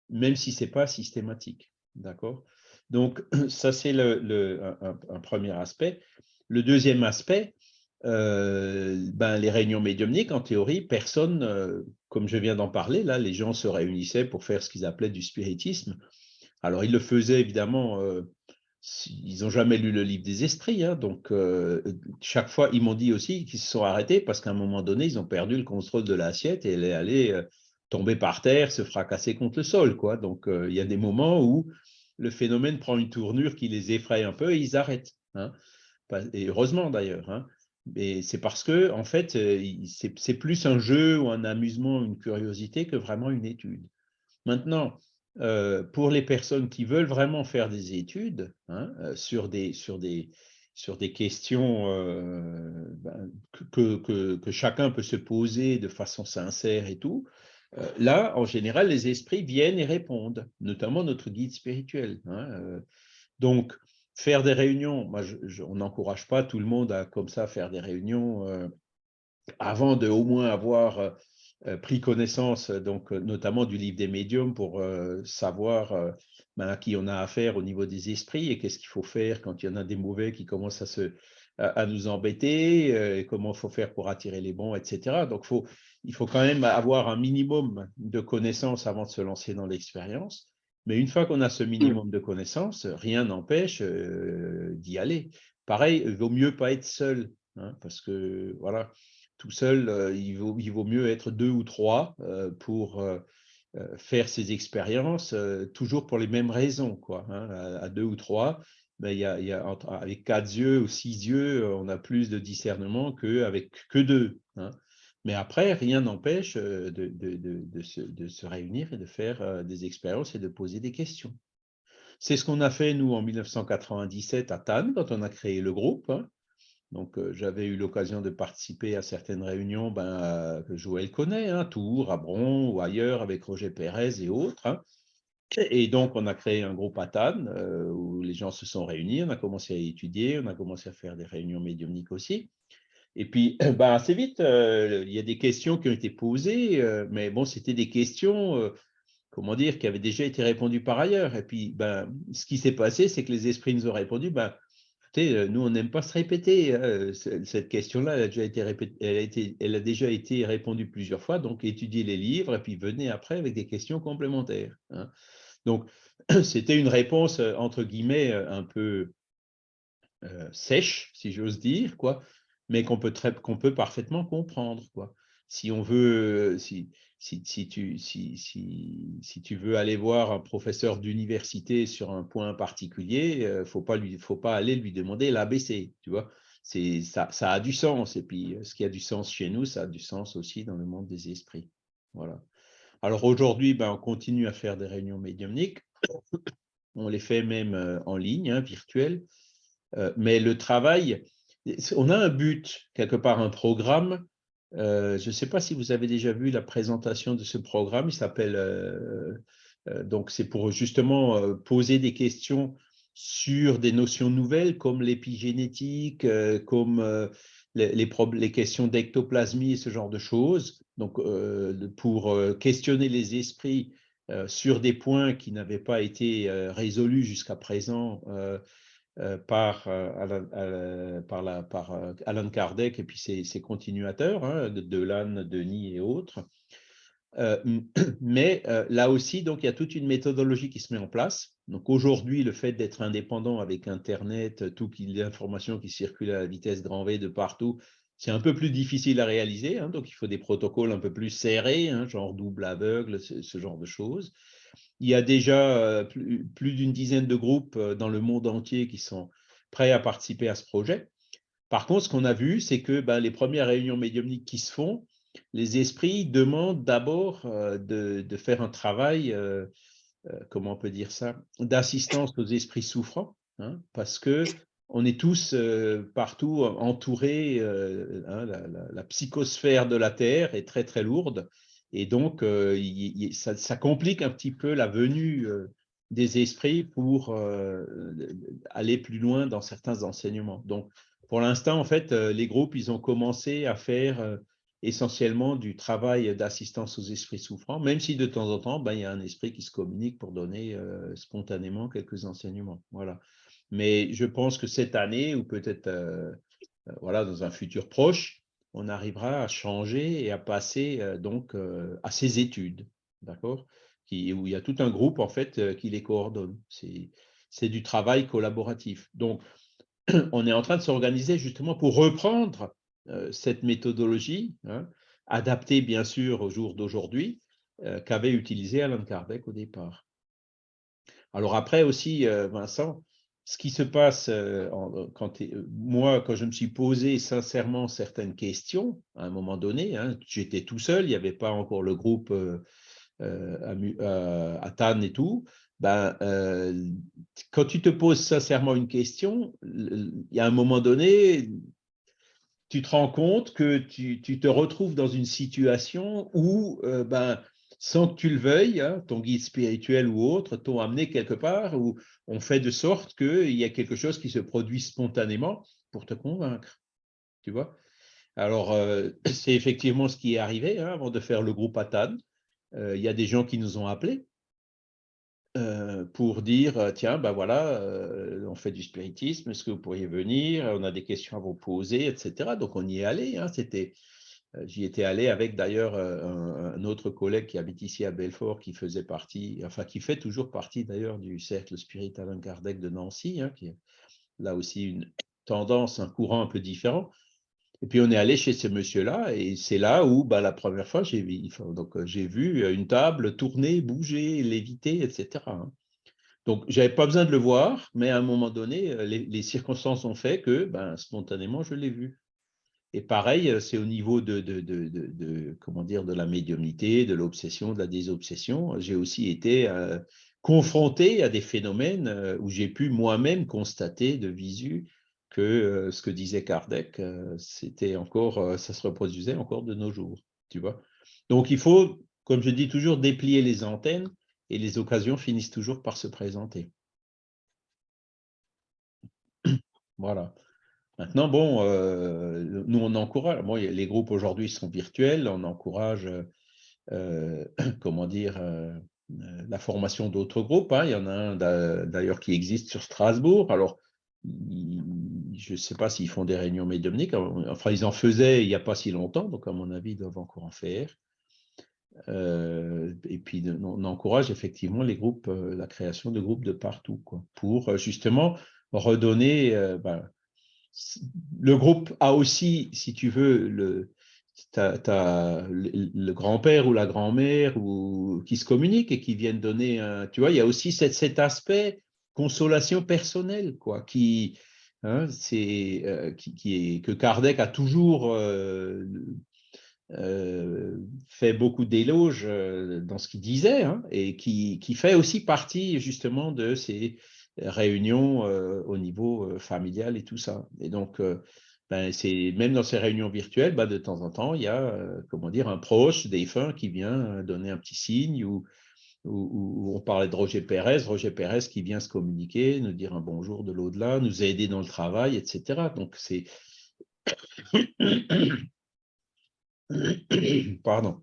même si ce n'est pas systématique. D'accord? Donc, ça, c'est le, un, premier aspect. Le deuxième aspect, euh, ben, les réunions médiumniques, en théorie, personne, comme je viens d'en parler, là, les gens se réunissaient pour faire ce qu'ils appelaient du spiritisme. Alors, ils le faisaient évidemment, ils n'ont jamais lu le livre des esprits, hein, donc chaque fois, ils m'ont dit aussi qu'ils se sont arrêtés parce qu'à un moment donné, ils ont perdu le contrôle de l'assiette et elle est allée tomber par terre, se fracasser contre le sol. Quoi. Donc, il y a des moments où le phénomène prend une tournure qui les effraie un peu et ils arrêtent. Hein. Et heureusement d'ailleurs. Hein. Et c'est parce que, en fait, euh, c'est plus un jeu ou un amusement, une curiosité que vraiment une étude. Maintenant, euh, pour les personnes qui veulent vraiment faire des études hein, euh, sur, des, questions ben, que, chacun peut se poser de façon sincère et tout, là, en général, les esprits viennent et répondent, notamment notre guide spirituel. Hein, donc, faire des réunions, moi, on n'encourage pas tout le monde à comme ça faire des réunions euh, avant de au moins avoir euh, euh, pris connaissance, donc notamment du livre des médiums pour savoir ben, à qui on a affaire au niveau des esprits et qu'est-ce qu'il faut faire quand il y en a des mauvais qui commencent à, se, à, nous embêter, et comment il faut faire pour attirer les bons, etc. Donc, faut, il faut quand même avoir un minimum de connaissances avant de se lancer dans l'expérience. Mais une fois qu'on a ce mmh. minimum de connaissances, rien n'empêche euh, d'y aller. Pareil, il vaut mieux pas être seul, hein, parce que voilà, tout seul, euh, il, vaut, mieux être deux ou trois euh, pour faire ces expériences, toujours pour les mêmes raisons. Quoi, hein, à, deux ou trois, y a, y a, avec quatre yeux ou six yeux, on a plus de discernement qu'avec que deux. Hein. Mais après, rien n'empêche de, de, se, réunir et de faire des expériences et de poser des questions. C'est ce qu'on a fait, nous, en 1997 à Tannes, quand on a créé le groupe. Hein. Donc, j'avais eu l'occasion de participer à certaines réunions ben, que Joël connaît, hein, Tours, à Bron ou ailleurs, avec Roger Pérez et autres. Hein. Et donc, on a créé un groupe à Tannes où les gens se sont réunis, on a commencé à étudier, on a commencé à faire des réunions médiumniques aussi. Et puis, ben, assez vite, euh, il y a des questions qui ont été posées, euh, mais bon, c'était des questions, euh, comment dire, qui avaient déjà été répondues par ailleurs. Et puis, ben, ce qui s'est passé, c'est que les esprits nous ont répondu, nous, on n'aime pas se répéter. Hein, cette question-là, elle, a déjà été été répondue plusieurs fois, donc étudiez les livres et puis venez après avec des questions complémentaires. Hein. Donc, c'était une réponse, entre guillemets, un peu sèche, si j'ose dire, quoi, mais qu'on peut, peut parfaitement comprendre. Quoi. Si on veut, si, si, tu, si, si, tu veux aller voir un professeur d'université sur un point particulier, il ne faut, pas lui, faut pas aller lui demander l'ABC, tu vois? Ça, ça a du sens. Et puis, ce qui a du sens chez nous, ça a du sens aussi dans le monde des esprits. Voilà. Alors aujourd'hui, ben, on continue à faire des réunions médiumniques. On les fait même euh, en ligne, hein, virtuelles. Euh, mais le travail, on a un but, quelque part un programme. Euh, je ne sais pas si vous avez déjà vu la présentation de ce programme. Il s'appelle, euh, euh, donc c'est pour justement poser des questions sur des notions nouvelles comme l'épigénétique, comme les, les, questions d'ectoplasmie et ce genre de choses. Donc, pour questionner les esprits sur des points qui n'avaient pas été résolus jusqu'à présent par, euh, Alan, euh, par, Kardec et puis ses, continuateurs, hein, de Denis et autres. mais là aussi, donc, il y a toute une méthodologie qui se met en place. Aujourd'hui, le fait d'être indépendant avec Internet, toutes les informations qui circulent à la vitesse grand V de partout, c'est un peu plus difficile à réaliser, hein, donc il faut des protocoles un peu plus serrés, hein, genre double aveugle, ce, genre de choses. Il y a déjà euh, plus, d'une dizaine de groupes euh, dans le monde entier qui sont prêts à participer à ce projet. Par contre, ce qu'on a vu, c'est que ben, les premières réunions médiumniques qui se font, les esprits demandent d'abord euh, de, faire un travail, comment on peut dire ça, d'assistance aux esprits souffrants, hein, parce que on est tous partout entourés, hein, la, psychosphère de la Terre est très très lourde, et donc ça, complique un petit peu la venue des esprits pour aller plus loin dans certains enseignements. Donc, pour l'instant, en fait, les groupes, ils ont commencé à faire essentiellement du travail d'assistance aux esprits souffrants, même si de temps en temps, ben, il y a un esprit qui se communique pour donner spontanément quelques enseignements. Voilà. Mais je pense que cette année, ou peut-être euh, euh, voilà, dans un futur proche, on arrivera à changer et à passer donc à ces études, d'accord? Où il y a tout un groupe en fait qui les coordonne. C'est du travail collaboratif. Donc, on est en train de s'organiser justement pour reprendre cette méthodologie, hein, adaptée bien sûr au jour d'aujourd'hui, qu'avait utilisé Alan Kardec au départ. Alors après aussi, Vincent, ce qui se passe euh, euh, quand euh, moi, quand je me suis posé sincèrement certaines questions, à un moment donné, hein, j'étais tout seul, il n'y avait pas encore le groupe à, Tannes et tout, ben, quand tu te poses sincèrement une question, il y a un moment donné, tu te rends compte que tu, tu te retrouves dans une situation où ben, sans que tu le veuilles, hein, ton guide spirituel ou autre t'ont amené quelque part où on fait de sorte qu'il y a quelque chose qui se produit spontanément pour te convaincre. Tu vois? Alors, euh, c'est effectivement ce qui est arrivé hein, avant de faire le groupe Atan. Euh, il y a des gens qui nous ont appelés euh, pour dire tiens, ben voilà, on fait du spiritisme, est-ce que vous pourriez venir? On a des questions à vous poser, etc. Donc, on y est allé. Hein, C'était euh, j'y étais allé avec d'ailleurs euh, un, autre collègue qui habite ici à Belfort, qui faisait partie, enfin qui fait toujours partie d'ailleurs du cercle spirit Alain Kardec de Nancy, hein, qui est là aussi une tendance, un courant un peu différent. Et puis on est allé chez ce monsieur-là, et c'est là où bah, la première fois j'ai vu, donc euh, vu une table tourner, bouger, léviter, etc. Hein. Donc j'avais pas besoin de le voir, mais à un moment donné, les, circonstances ont fait que ben, spontanément je l'ai vu. Et pareil, euh, c'est au niveau de, de, comment dire, de la médiumnité, de l'obsession, de la désobsession. J'ai aussi été euh, confronté à des phénomènes euh, où j'ai pu moi-même constater de visu que ce que disait Kardec, c'était encore, ça se reproduisait encore de nos jours, tu vois. Donc il faut, comme je dis toujours, déplier les antennes et les occasions finissent toujours par se présenter. Voilà. Maintenant, bon, euh, nous, on encourage, les groupes aujourd'hui sont virtuels, on encourage, euh, comment dire, euh, la formation d'autres groupes. Hein. Il y en a un d'ailleurs qui existe sur Strasbourg. Alors, je ne sais pas s'ils font des réunions médiumniques, enfin, ils en faisaient il n'y a pas si longtemps, donc à mon avis, ils doivent encore en faire. et puis, on encourage effectivement les groupes, la création de groupes de partout, quoi, pour justement redonner... Ben, le groupe a aussi, si tu veux, le, grand-père ou la grand-mère qui se communiquent et qui viennent donner. Tu vois, il y a aussi cet, aspect consolation personnelle, quoi, qui, hein, euh, est, que Kardec a toujours euh, euh, fait beaucoup d'éloges dans ce qu'il disait hein, et qui, fait aussi partie justement de ces réunions euh, au niveau euh, familial et tout ça. Et donc, euh, ben, c'est même dans ces réunions virtuelles, ben, de temps en temps, il y a comment dire un proche défunt qui vient donner un petit signe ou, on parlait de Roger Pérez, Roger Pérez qui vient se communiquer, nous dire un bonjour de l'au-delà, nous aider dans le travail, etc. Donc c'est pardon.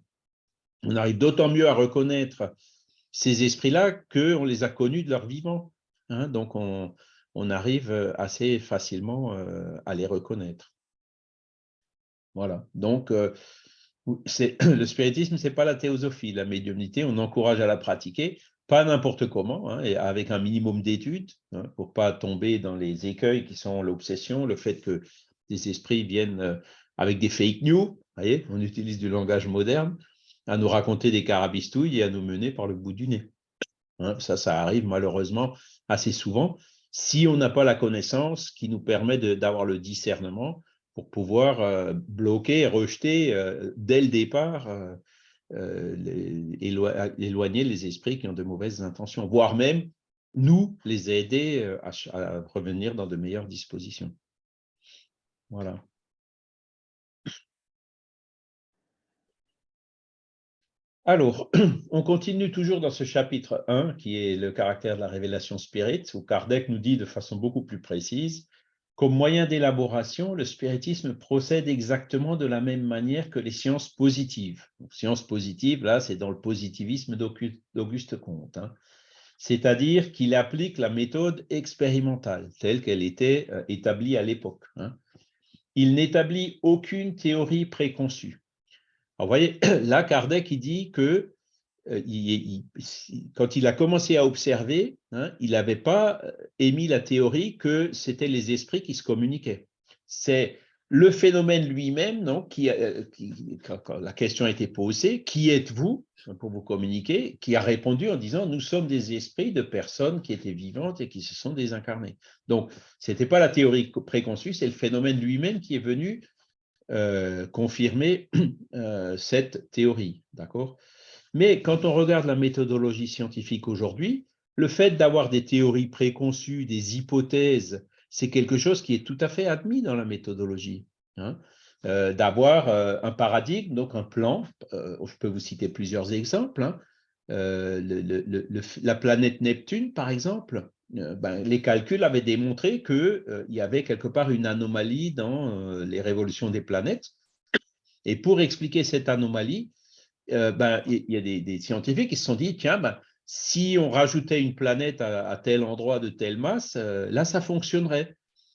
On arrive d'autant mieux à reconnaître ces esprits-là qu'on les a connus de leur vivant. Hein, donc, on, arrive assez facilement à les reconnaître. Voilà. Donc, le spiritisme, ce n'est pas la théosophie. La médiumnité, on encourage à la pratiquer, pas n'importe comment, hein, et avec un minimum d'études, hein, pour ne pas tomber dans les écueils qui sont l'obsession, le fait que des esprits viennent avec des fake news, voyez, on utilise du langage moderne, à nous raconter des carabistouilles et à nous mener par le bout du nez. Hein, ça, ça arrive malheureusement assez souvent si on n'a pas la connaissance qui nous permet d'avoir le discernement pour pouvoir euh, bloquer et rejeter euh, dès le départ, euh, éloigner les esprits qui ont de mauvaises intentions, voire même nous les aider à, à revenir dans de meilleures dispositions. Voilà. Alors, on continue toujours dans ce chapitre 1, qui est le caractère de la révélation spirit, où Kardec nous dit de façon beaucoup plus précise, comme moyen d'élaboration, le spiritisme procède exactement de la même manière que les sciences positives. sciences positives, là, c'est dans le positivisme d'Auguste Comte. Hein. C'est-à-dire qu'il applique la méthode expérimentale, telle qu'elle était euh, établie à l'époque. Hein. Il n'établit aucune théorie préconçue. Alors, vous voyez, là, Kardec, il dit que euh, quand il a commencé à observer, hein, il n'avait pas euh, émis la théorie que c'était les esprits qui se communiquaient. C'est le phénomène lui-même, qui, euh, quand, la question a été posée, qui êtes-vous pour vous communiquer, qui a répondu en disant nous sommes des esprits de personnes qui étaient vivantes et qui se sont désincarnées. Donc, ce n'était pas la théorie préconçue, c'est le phénomène lui-même qui est venu euh, confirmer euh, cette théorie. D'accord? Mais quand on regarde la méthodologie scientifique aujourd'hui, le fait d'avoir des théories préconçues, des hypothèses, c'est quelque chose qui est tout à fait admis dans la méthodologie. Hein. Euh, d'avoir un paradigme, donc un plan, je peux vous citer plusieurs exemples. Hein. la planète Neptune, par exemple, ben, les calculs avaient démontré qu'il euh, y avait quelque part une anomalie dans euh, les révolutions des planètes. Et pour expliquer cette anomalie, ben, il y a des, scientifiques qui se sont dit, tiens, ben, si on rajoutait une planète à, tel endroit de telle masse, là, ça fonctionnerait.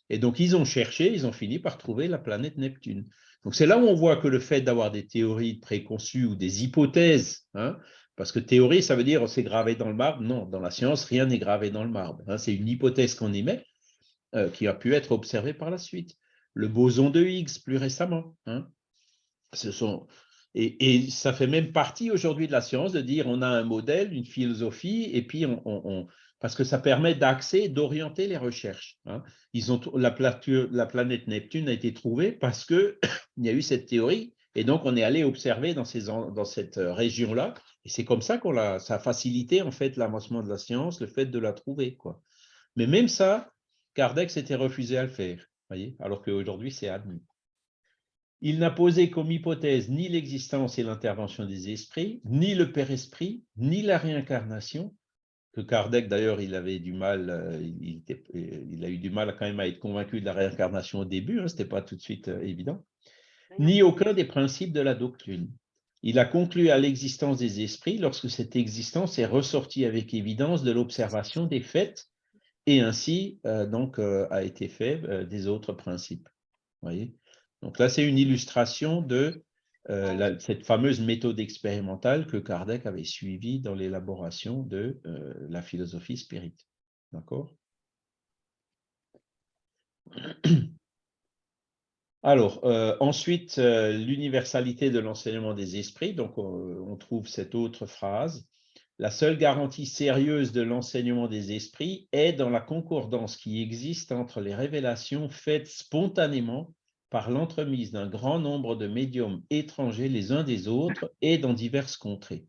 Et donc, ils ont cherché, ils ont fini par trouver la planète Neptune. Donc, c'est là où on voit que le fait d'avoir des théories préconçues ou des hypothèses, hein, parce que théorie, ça veut dire c'est gravé dans le marbre. Non, dans la science, rien n'est gravé dans le marbre. Hein. c'est une hypothèse qu'on émet euh, qui a pu être observée par la suite. Le boson de Higgs, plus récemment. Hein. Et, ça fait même partie aujourd'hui de la science de dire on a un modèle, une philosophie, et puis parce que ça permet d'axer, d'orienter les recherches. Hein. La, la, planète Neptune a été trouvée parce qu'il y a eu cette théorie, et donc on est allé observer dans cette euh, région-là et c'est comme ça qu'on a, ça a facilité en fait l'avancement de la science, le fait de la trouver. Quoi. Mais même ça, Kardec s'était refusé à le faire, voyez, alors qu'aujourd'hui c'est admis. Il n'a posé comme hypothèse ni l'existence et l'intervention des esprits, ni le Père-Esprit, ni la réincarnation, que Kardec d'ailleurs il avait du mal, euh, il, a eu du mal quand même à être convaincu de la réincarnation au début, hein, ce n'était pas tout de suite euh, évident, ni aucun des principes de la doctrine. Il a conclu à l'existence des esprits lorsque cette existence est ressortie avec évidence de l'observation des faits et ainsi euh, donc euh, a été fait euh, des autres principes. Voyez? Donc là, c'est une illustration de cette fameuse méthode expérimentale que Kardec avait suivie dans l'élaboration de la philosophie spirit. D'accord? Alors, euh, ensuite, euh, l'universalité de l'enseignement des esprits. Donc, on, trouve cette autre phrase. La seule garantie sérieuse de l'enseignement des esprits est dans la concordance qui existe entre les révélations faites spontanément par l'entremise d'un grand nombre de médiums étrangers les uns des autres et dans diverses contrées.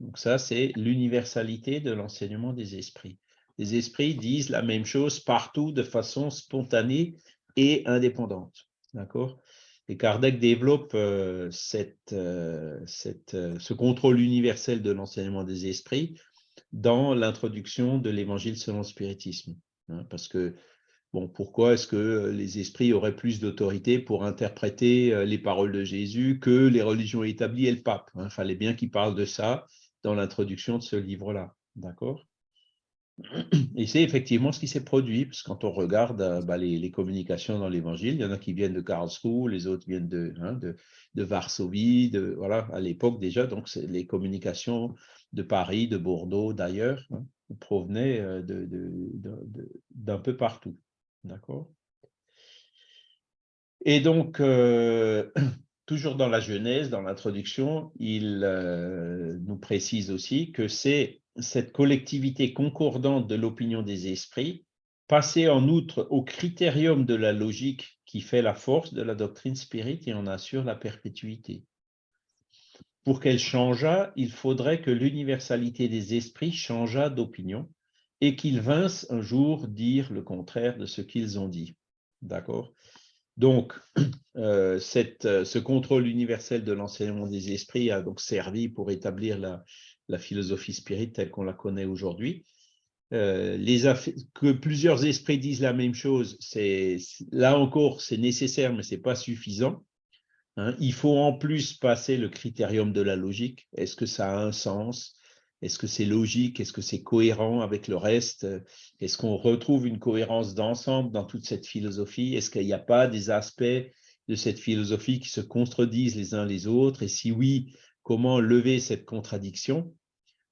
Donc ça, c'est l'universalité de l'enseignement des esprits. Les esprits disent la même chose partout de façon spontanée et indépendante. D'accord? Et Kardec développe euh, cette, euh, cette, euh, ce contrôle universel de l'enseignement des esprits dans l'introduction de l'évangile selon le spiritisme. Hein, parce que, bon, pourquoi est-ce que les esprits auraient plus d'autorité pour interpréter les paroles de Jésus que les religions établies et le pape Il hein? fallait bien qu'il parle de ça dans l'introduction de ce livre-là. D'accord? et c'est effectivement ce qui s'est produit, parce que quand on regarde euh, bah, les, communications dans l'Évangile, il y en a qui viennent de Karlsruhe, les autres viennent de, hein, Varsovie, de, voilà, à l'époque déjà, donc les communications de Paris, de Bordeaux, d'ailleurs, hein, provenaient euh, d'un peu partout. D'accord? Et donc, euh, toujours dans la Genèse, dans l'introduction, il nous précise aussi que c'est cette collectivité concordante de l'opinion des esprits, passée en outre au critérium de la logique qui fait la force de la doctrine spirit et en assure la perpétuité. Pour qu'elle changeât, il faudrait que l'universalité des esprits changeât d'opinion et qu'ils vinssent un jour dire le contraire de ce qu'ils ont dit. D'accord? Donc, euh, euh, ce contrôle universel de l'enseignement des esprits a donc servi pour établir la, la philosophie spirit telle qu'on la connaît aujourd'hui. Euh, que plusieurs esprits disent la même chose, c'est là encore, c'est nécessaire, mais ce n'est pas suffisant. Hein. Il faut en plus passer le critérium de la logique. Est-ce que ça a un sens? Est-ce que c'est logique? Est-ce que c'est cohérent avec le reste? Est-ce qu'on retrouve une cohérence d'ensemble dans toute cette philosophie? Est-ce qu'il n'y a pas des aspects de cette philosophie qui se contredisent les uns les autres? Et si oui, comment lever cette contradiction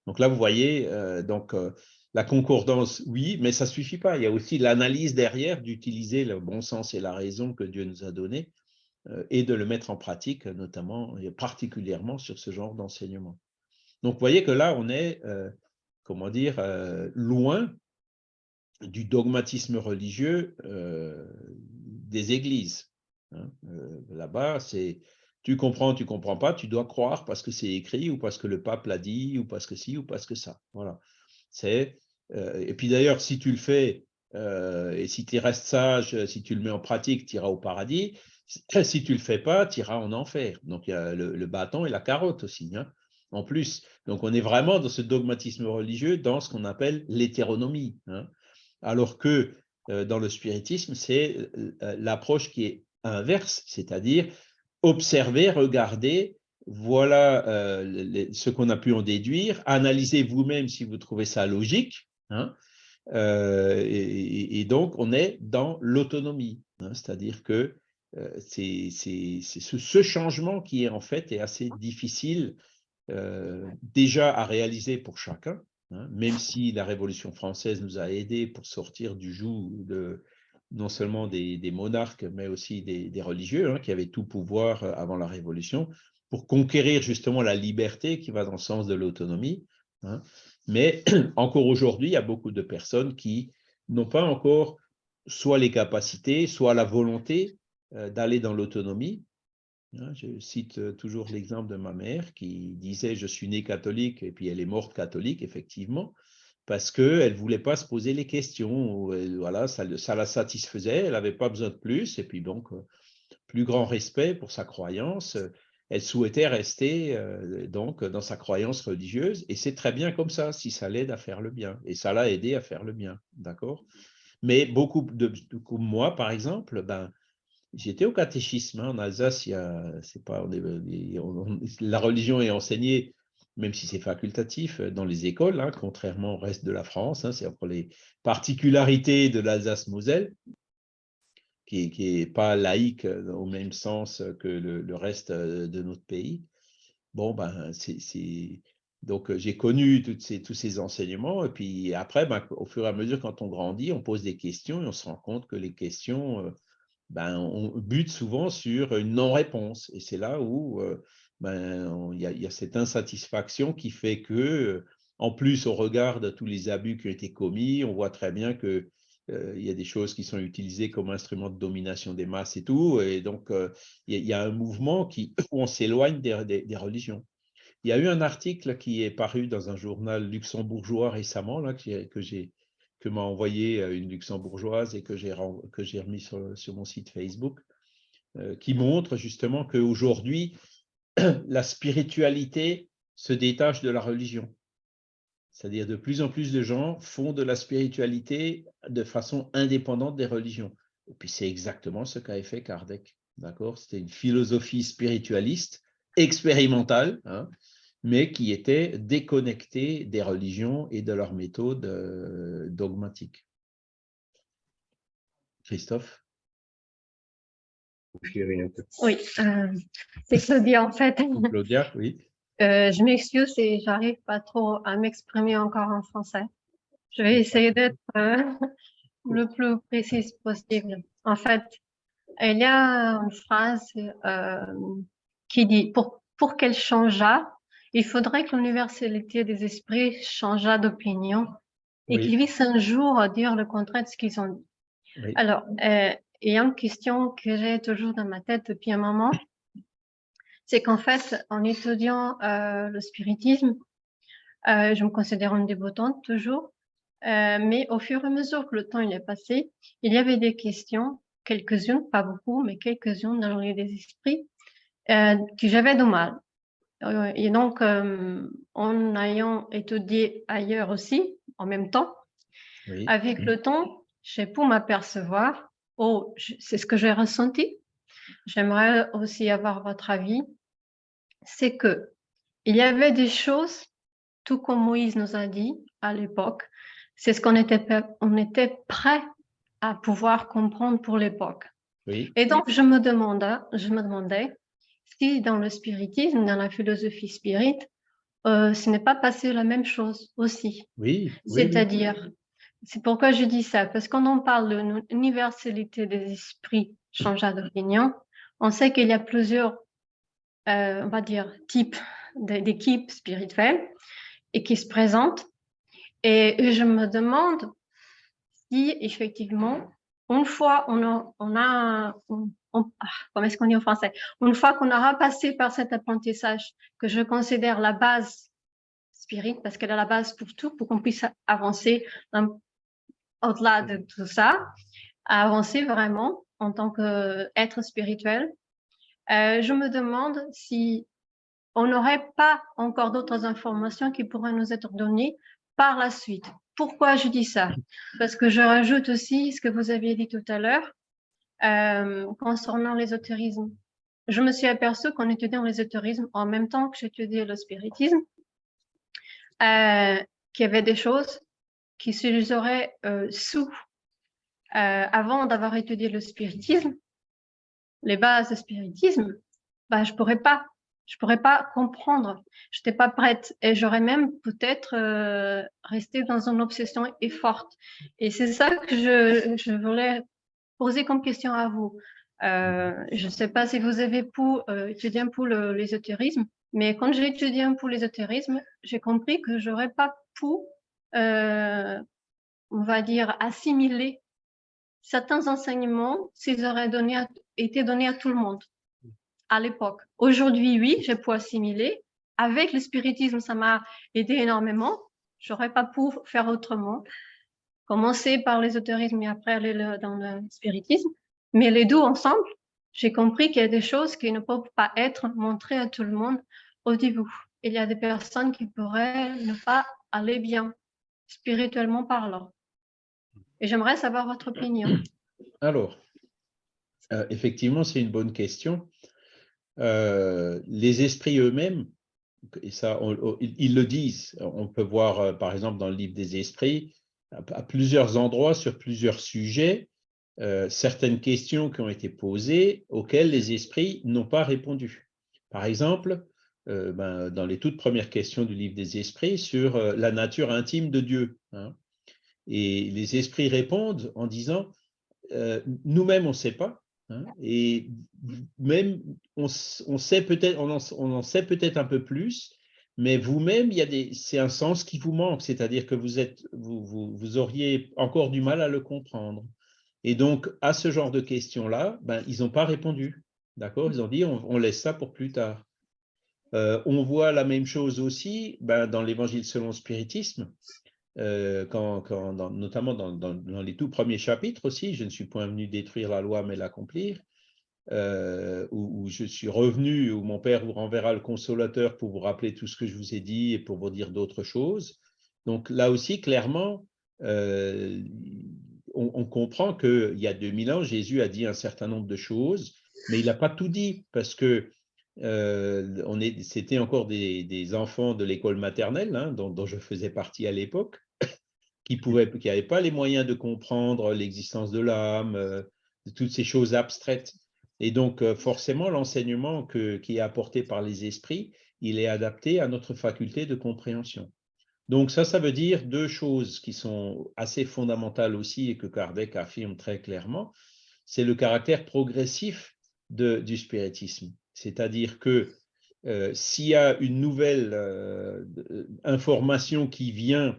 donc là, vous voyez, euh, donc, euh, la concordance, oui, mais ça ne suffit pas. Il y a aussi l'analyse derrière d'utiliser le bon sens et la raison que Dieu nous a donné euh, et de le mettre en pratique, notamment et particulièrement sur ce genre d'enseignement. Donc, vous voyez que là, on est, comment dire, loin du dogmatisme religieux des églises. Hein. Là-bas, c'est tu comprends, tu comprends pas, tu dois croire parce que c'est écrit ou parce que le pape l'a dit ou parce que si ou parce que ça. Voilà. C'est euh, et puis d'ailleurs, si tu le fais euh, et si tu restes sage, si tu le mets en pratique, tu iras au paradis. Si tu le fais pas, tu iras en enfer. Donc il y a le, bâton et la carotte aussi, hein, en plus. Donc on est vraiment dans ce dogmatisme religieux, dans ce qu'on appelle l'hétéronomie. Hein. Alors que euh, dans le spiritisme, c'est l'approche qui est inverse, c'est-à-dire observez, regardez, voilà euh, ce qu'on a pu en déduire, analysez vous-même si vous trouvez ça logique, hein. euh, et, donc on est dans l'autonomie, hein. c'est-à-dire que euh, c'est ce, changement qui est en fait est assez difficile déjà à réaliser pour chacun, hein. même si la Révolution française nous a aidés pour sortir du joug de, non seulement des, monarques, mais aussi des, religieux, hein, qui avaient tout pouvoir euh, avant la Révolution, pour conquérir justement la liberté qui va dans le sens de l'autonomie. Hein. Mais encore aujourd'hui, il y a beaucoup de personnes qui n'ont pas encore soit les capacités, soit la volonté euh, d'aller dans l'autonomie. Hein. Je cite euh, toujours l'exemple de ma mère qui disait « je suis née catholique » et puis elle est morte catholique, effectivement parce qu'elle ne voulait pas se poser les questions. voilà, ça, la satisfaisait, elle n'avait pas besoin de plus. Et puis donc, euh, plus grand respect pour sa croyance. Elle souhaitait rester euh, donc dans sa croyance religieuse. Et c'est très bien comme ça, si ça l'aide à faire le bien. Et ça l'a aidé à faire le bien. D'accord? Mais beaucoup de, comme moi, par exemple, ben, J'étais au catéchisme hein, en Alsace, il pas, la religion est enseignée même si c'est facultatif, euh, dans les écoles, hein, contrairement au reste de la France. Hein, c'est pour les particularités de l'Alsace-Moselle, qui n'est pas laïque euh, au même sens que le, reste euh, de notre pays. Bon, ben, c'est... Donc, j'ai connu tous ces enseignements. Et puis après, ben, au fur et à mesure, quand on grandit, on pose des questions et on se rend compte que les questions, ben, on bute souvent sur une non-réponse. Et c'est là où ben, il y, a cette insatisfaction qui fait que, en plus, au regard de tous les abus qui ont été commis, on voit très bien qu'il euh, y a des choses qui sont utilisées comme instrument de domination des masses et tout. Et donc, euh, il y, a un mouvement qui, où on s'éloigne des, religions. Il y a eu un article qui est paru dans un journal luxembourgeois récemment, là, que j'ai que m'a envoyé euh, une luxembourgeoise et que j'ai remis sur, sur, mon site Facebook, qui montre justement qu'aujourd'hui, la spiritualité se détache de la religion. C'est-à-dire de plus en plus de gens font de la spiritualité de façon indépendante des religions. Et puis c'est exactement ce qu'a fait Kardec. D'accord? C'était une philosophie spiritualiste, expérimentale, hein, mais qui était déconnectée des religions et de leurs méthodes euh, dogmatiques. Christophe? Oui, euh, c'est Claudia en fait. Claudia, oui. Euh, je m'excuse et j'arrive pas trop à m'exprimer encore en français. Je vais essayer d'être euh, le plus précise possible. En fait, il y a une phrase qui dit pour, pour qu'elle changeât, il faudrait que l'universalité des esprits changeât d'opinion et qu'ils puissent un jour dire le contraire de ce qu'ils ont dit. Alors, a une question que j'ai toujours dans ma tête depuis un moment, c'est qu'en fait, en étudiant euh, le spiritisme, euh, je me considère une débutante toujours, euh, mais au fur et à mesure que le temps il est passé, il y avait des questions, quelques-unes, pas beaucoup, mais quelques-unes dans le des esprits, que j'avais de mal. Et donc, en ayant étudié ailleurs aussi, en même temps, avec le temps, j'ai pu m'apercevoir, oh, c'est ce que j'ai ressenti, j'aimerais aussi avoir votre avis, c'est que il y avait des choses, tout comme Moïse nous a dit à l'époque, c'est ce qu'on était, on était prêt à pouvoir comprendre pour l'époque. Et donc, je me, demandais, je me demandais si dans le spiritisme, dans la philosophie spirit, euh, ce n'est pas passé la même chose aussi. Oui. C'est-à-dire, c'est pourquoi je dis ça, parce qu'on en parle de l'universalité des esprits changeant d'opinion, on sait qu'il y a plusieurs, euh, on va dire, types d'équipes spirituelles et qui se présentent. Et je me demande si effectivement, une fois on a ah, comment est-ce qu'on dit en français, une fois qu'on aura passé par cet apprentissage que je considère la base spirit, parce qu'elle est la base pour tout, pour qu'on puisse avancer au-delà de tout ça, avancer vraiment en tant qu'être spirituel, euh, je me demande si on n'aurait pas encore d'autres informations qui pourraient nous être données par la suite. Pourquoi je dis ça? Parce que je rajoute aussi ce que vous aviez dit tout à l'heure euh, concernant l'ésotérisme. Je me suis aperçue qu'en étudiant l'ésotérisme, en même temps que j'étudiais le spiritisme, euh, qu'il y avait des choses qui se les auraient sous avant d'avoir étudié le spiritisme, les bases du spiritisme, bah, je pourrais pas, je pourrais pas comprendre. Je n'étais pas prête et j'aurais même peut-être euh, resté dans une obsession et forte. Et c'est ça que je, voulais poser comme question à vous. Euh, je ne sais pas si vous avez pu euh, étudier un peu l'ésotérisme, mais quand j'ai étudié un peu l'ésotérisme, j'ai compris que j'aurais pas pu, euh, on va dire, assimiler certains enseignements s'ils auraient été donnés à tout le monde à l'époque. Aujourd'hui, oui, j'ai pu assimiler. Avec le spiritisme, ça m'a aidé énormément. J'aurais pas pu faire autrement. Commencer par l'ésotérisme et après aller dans le spiritisme. Mais les deux ensemble, j'ai compris qu'il y a des choses qui ne peuvent pas être montrées à tout le monde au début. Il y a des personnes qui pourraient ne pas aller bien, spirituellement parlant. Et j'aimerais savoir votre opinion. Alors, euh, effectivement, c'est une bonne question. Euh, les esprits eux-mêmes, et ça, ils le disent, on peut voir euh, par exemple dans le livre des esprits, à, plusieurs endroits, sur plusieurs sujets, certaines questions qui ont été posées auxquelles les esprits n'ont pas répondu. Par exemple, ben, dans les toutes premières questions du livre des esprits sur la nature intime de Dieu. Hein. Et les esprits répondent en disant, nous-mêmes, on ne sait pas, Hein, et même, on, sait peut-être, on, en, sait peut-être un peu plus, mais vous-même, c'est un sens qui vous manque, c'est-à-dire que vous êtes, vous, vous, auriez encore du mal à le comprendre. Et donc, à ce genre de questions-là, ben, ils n'ont pas répondu. D'accord? Ils ont dit, on, laisse ça pour plus tard. Euh, on voit la même chose aussi ben, dans l'évangile selon le spiritisme. Euh, notamment dans, les tout premiers chapitres aussi, je ne suis point venu détruire la loi mais l'accomplir, euh, où, je suis revenu, où mon Père vous renverra le consolateur pour vous rappeler tout ce que je vous ai dit et pour vous dire d'autres choses. Donc là aussi, clairement, euh, on, comprend qu'il y a 2000 ans, Jésus a dit un certain nombre de choses, mais il n'a pas tout dit parce que c'était encore des, enfants de l'école maternelle, hein, dont, je faisais partie à l'époque, qui n'avaient pas les moyens de comprendre l'existence de l'âme, euh, toutes ces choses abstraites. Et donc, euh, forcément, l'enseignement qui est apporté par les esprits, il est adapté à notre faculté de compréhension. Donc ça, ça veut dire deux choses qui sont assez fondamentales aussi et que Kardec affirme très clairement. c'est le caractère progressif du spiritisme. C'est-à-dire que euh, s'il y a une nouvelle euh, information qui vient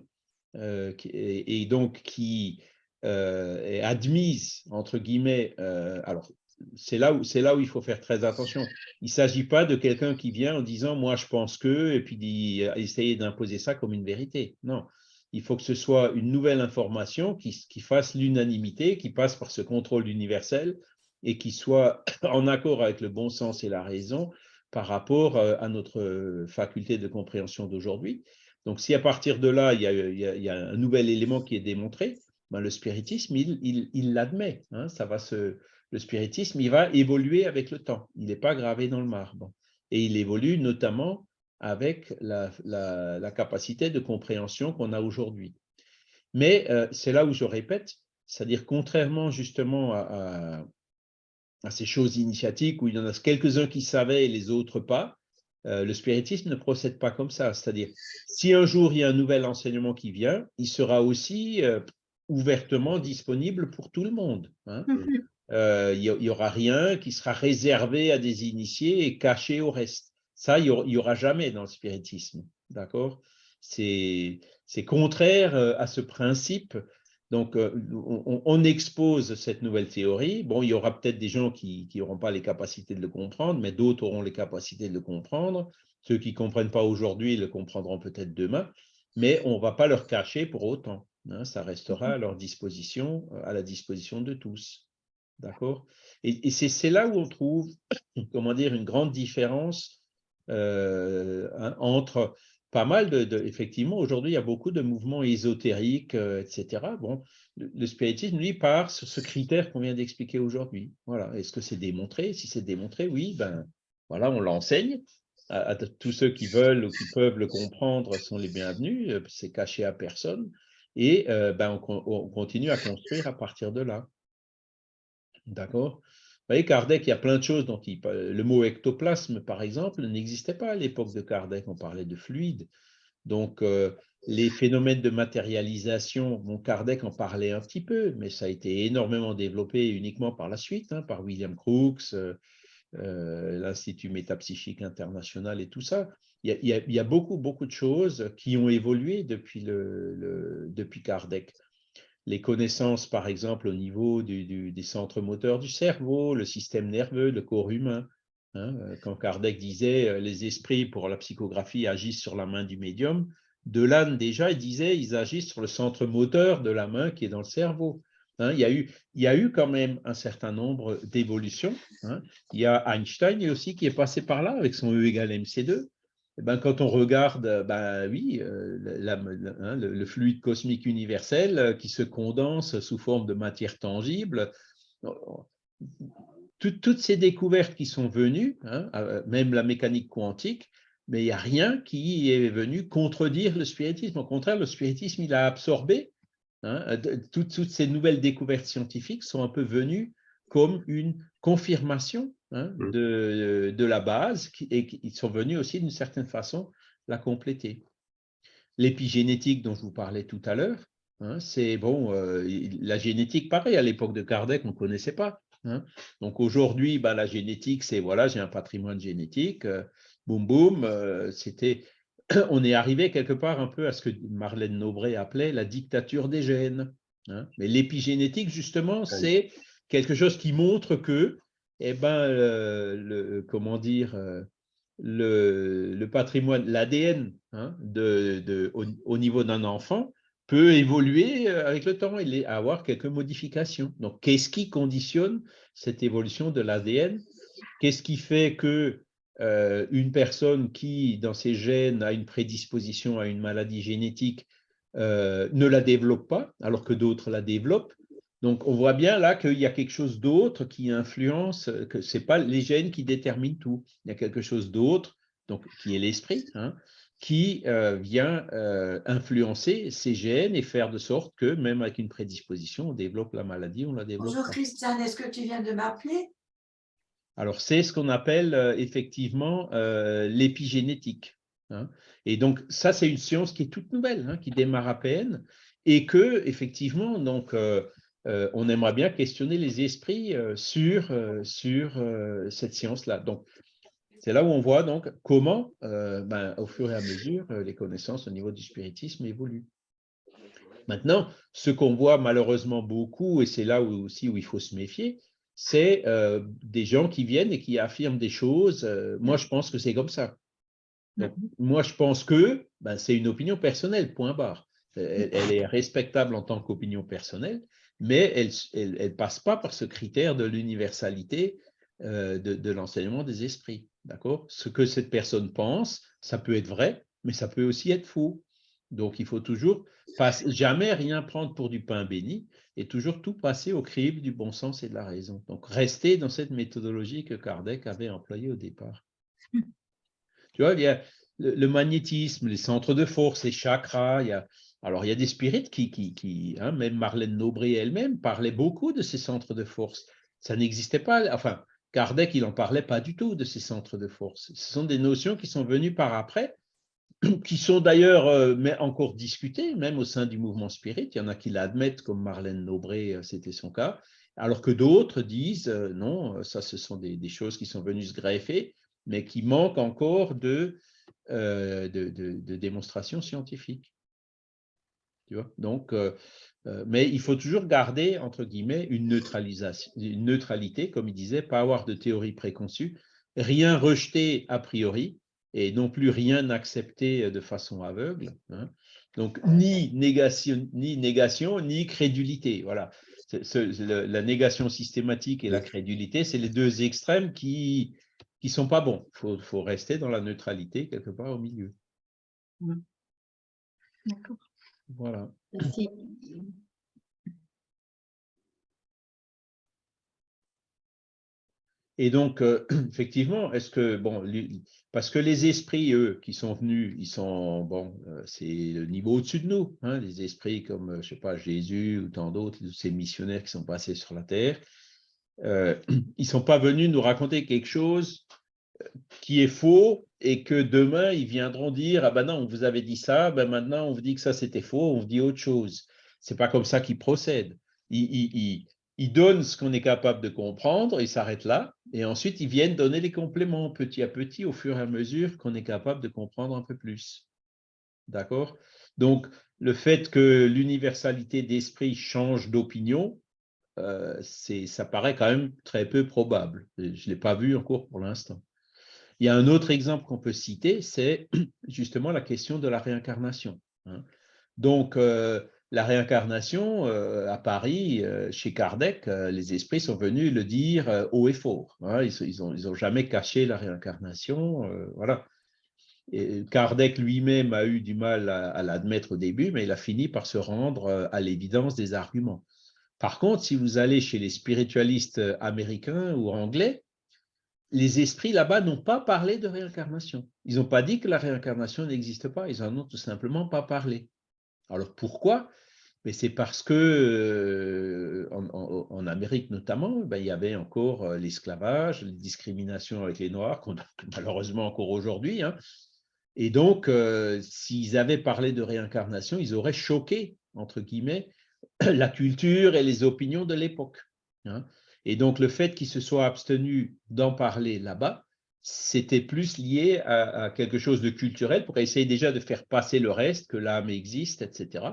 euh, et, donc qui est admise, entre guillemets, alors c'est là, où, là où il faut faire très attention. Il ne s'agit pas de quelqu'un qui vient en disant « moi je pense que » et puis d'essayer d'imposer ça comme une vérité. Non, il faut que ce soit une nouvelle information qui, qui fasse l'unanimité, qui passe par ce contrôle universel et qui soit en accord avec le bon sens et la raison par rapport euh, à notre faculté de compréhension d'aujourd'hui. Donc, si à partir de là, il y a, un nouvel élément qui est démontré, ben, le spiritisme, il l'admet. Hein, le spiritisme, il va évoluer avec le temps. Il n'est pas gravé dans le marbre. Et il évolue notamment avec la, capacité de compréhension qu'on a aujourd'hui. Mais euh, c'est là où je répète, c'est-à-dire contrairement justement à ces choses initiatiques où il y en a quelques-uns qui savaient et les autres pas, euh, le spiritisme ne procède pas comme ça. C'est-à-dire, si un jour il y a un nouvel enseignement qui vient, il sera aussi euh, ouvertement disponible pour tout le monde. Hein. Mhm. Euh, il n'y aura rien qui sera réservé à des initiés et caché au reste. Ça, il n'y aura, jamais dans le spiritisme. D'accord? C'est contraire à ce principe donc, euh, on, expose cette nouvelle théorie. Bon, il y aura peut-être des gens qui n'auront pas les capacités de le comprendre, mais d'autres auront les capacités de le comprendre. Ceux qui ne comprennent pas aujourd'hui le comprendront peut-être demain, mais on ne va pas leur cacher pour autant. Hein. ça restera à leur disposition, à la disposition de tous. D'accord? Et, c'est là où on trouve, comment dire, une grande différence euh, hein, entre pas mal de, effectivement, aujourd'hui, il y a beaucoup de mouvements ésotériques, euh, etc. Bon, le, spiritisme, lui, part sur ce critère qu'on vient d'expliquer aujourd'hui. Voilà. Est-ce que c'est démontré? Si c'est démontré, oui, ben voilà, on l'enseigne. À, tous ceux qui veulent ou qui peuvent le comprendre sont les bienvenus. Euh, c'est caché à personne. Et euh, ben, on continue à construire à partir de là. D'accord? Vous voyez, Kardec, il y a plein de choses dont Le mot ectoplasme, par exemple, n'existait pas à l'époque de Kardec, on parlait de fluide. Donc, euh, les phénomènes de matérialisation, bon, Kardec en parlait un petit peu, mais ça a été énormément développé uniquement par la suite, hein, par William Crookes, euh, euh, l'Institut métapsychique international et tout ça. Il y, a, beaucoup, beaucoup de choses qui ont évolué depuis, le, depuis Kardec les connaissances, par exemple, au niveau des centres moteurs du cerveau, le système nerveux, le corps humain. Hein, euh, quand Kardec disait euh, les esprits pour la psychographie agissent sur la main du médium, Delanne déjà disait ils agissent sur le centre moteur de la main qui est dans le cerveau. Hein, il, y a eu, il y a eu quand même un certain nombre d'évolutions. Hein. Il y a Einstein aussi qui est passé par là avec son E égale MC2. Eh ben, quand on regarde, ben, oui, euh, hein, le, fluide cosmique universel euh, qui se condense sous forme de matière tangible, toutes ces découvertes qui sont venues, hein, même la mécanique quantique, mais il n'y a rien qui est venu contredire le spiritisme. Au contraire, le spiritisme, il a absorbé. Hein, toutes, ces nouvelles découvertes scientifiques sont un peu venues comme une confirmation Hein, mmh. de, de, la base et qui sont venus aussi d'une certaine façon la compléter. L'épigénétique dont je vous parlais tout à l'heure, hein, c'est bon, euh, la génétique, pareil, à l'époque de Kardec, on ne connaissait pas. Hein. Donc aujourd'hui, bah, la génétique, c'est voilà, j'ai un patrimoine génétique, euh, boum boum, euh, c'était, on est arrivé quelque part un peu à ce que Marlène Nobré appelait la dictature des gènes. Mais l'épigénétique, justement, c'est quelque chose qui montre que eh ben, le, comment dire, euh, le, patrimoine, l'ADN hein, au, niveau d'un enfant peut évoluer euh, avec le temps. Et avoir quelques modifications. Donc, qu'est-ce qui conditionne cette évolution de l'ADN Qu'est-ce qui fait que euh, une personne qui, dans ses gènes, a une prédisposition à une maladie génétique ne la développe pas, alors que d'autres la développent? Donc, on voit bien là qu'il y a quelque chose d'autre qui influence, que ce n'est pas les gènes qui déterminent tout. Il y a quelque chose d'autre, donc qui est l'esprit, hein, qui euh, vient euh, influencer ces gènes et faire de sorte que, même avec une prédisposition, on développe la maladie, on la développe. Bonjour Christiane, est-ce que tu viens de m'appeler? Alors, c'est ce qu'on appelle euh, effectivement l'épigénétique. Hein. Et donc, ça, c'est une science qui est toute nouvelle, hein, qui démarre à peine, et que, effectivement, donc, on aimerait bien questionner les esprits sur, sur cette science-là. Donc, c'est là où on voit donc comment, ben, au fur et à mesure, les connaissances au niveau du spiritisme évoluent. Maintenant, ce qu'on voit malheureusement beaucoup, et c'est là aussi où il faut se méfier, c'est des gens qui viennent et qui affirment des choses. moi, je pense que c'est comme ça. moi, je pense que ben, c'est une opinion personnelle, point barre. Elle, est respectable en tant qu'opinion personnelle, mais elle ne passe pas par ce critère de l'universalité de, de l'enseignement des esprits. D'accord? Ce que cette personne pense, ça peut être vrai, mais ça peut aussi être faux. Donc, il faut toujours jamais rien prendre pour du pain béni et toujours tout passer au crible du bon sens et de la raison. Donc, rester dans cette méthodologie que Kardec avait employée au départ. tu vois, il y a le, magnétisme, les centres de force, les chakras. Il y a, alors, il y a des spirites qui, hein, même Marlène Nobré elle-même, parlait beaucoup de ces centres de force. Ça n'existait pas. Enfin, Kardec, il n'en parlait pas du tout de ces centres de force. Ce sont des notions qui sont venues par après qui sont d'ailleurs euh, encore discutées, même au sein du mouvement spirit. Il y en a qui l'admettent, comme Marlène Nobré, euh, c'était son cas, alors que d'autres disent euh, non, ça, ce sont des, choses qui sont venues se greffer, mais qui manquent encore de, de, démonstration scientifique. Tu vois Donc, mais il faut toujours garder, entre guillemets, une, neutralisation, une neutralité, comme il disait, pas avoir de théorie préconçue, rien rejeter a priori, et non plus rien accepter de façon aveugle. Hein. Donc, ni négation, ni négation, ni crédulité. Voilà. la négation systématique et la crédulité, c'est les deux extrêmes qui ne sont pas bons. Il faut, rester dans la neutralité quelque part au milieu. D'accord. Voilà. Merci. Et donc, euh, effectivement, est-ce que, bon, parce que les esprits, eux, qui sont venus, ils sont, bon, euh, c'est le niveau au-dessus de nous, hein, les esprits comme, euh, je sais pas, Jésus ou tant d'autres, ces missionnaires qui sont passés sur la terre, ils ne sont pas venus nous raconter quelque chose qui est faux et que demain, ils viendront dire, ah ben non, on vous avait dit ça, ben maintenant, on vous dit que ça, c'était faux, on vous dit autre chose. C'est pas comme ça qu'ils procèdent. ils, donnent ce qu'on est capable de comprendre, ils s'arrêtent là, et ensuite ils viennent donner les compléments petit à petit au fur et à mesure qu'on est capable de comprendre un peu plus. D'accord? Donc, le fait que l'universalité d'esprit change d'opinion, euh, ça paraît quand même très peu probable. Je ne l'ai pas vu encore pour l'instant. Il y a un autre exemple qu'on peut citer, c'est justement la question de la réincarnation. Hein. Donc, euh, la réincarnation, euh, à Paris, euh, chez Kardec, les esprits sont venus le dire haut et fort. Hein. ils n'ont ont jamais caché la réincarnation. voilà. Kardec lui-même a eu du mal à, l'admettre au début, mais il a fini par se rendre à l'évidence des arguments. Par contre, si vous allez chez les spiritualistes américains ou anglais, les esprits là-bas n'ont pas parlé de réincarnation. Ils n'ont pas dit que la réincarnation n'existe pas, ils n'en ont tout simplement pas parlé. Alors pourquoi? C'est parce que euh, en, Amérique notamment, ben, il y avait encore euh, l'esclavage, les discriminations avec les Noirs, malheureusement encore aujourd'hui. Hein. Et donc, euh, s'ils avaient parlé de réincarnation, ils auraient choqué, entre guillemets, la culture et les opinions de l'époque. Hein. Et donc, le fait qu'ils se soient abstenus d'en parler là-bas, c'était plus lié à, quelque chose de culturel pour essayer déjà de faire passer le reste, que l'âme existe, etc.,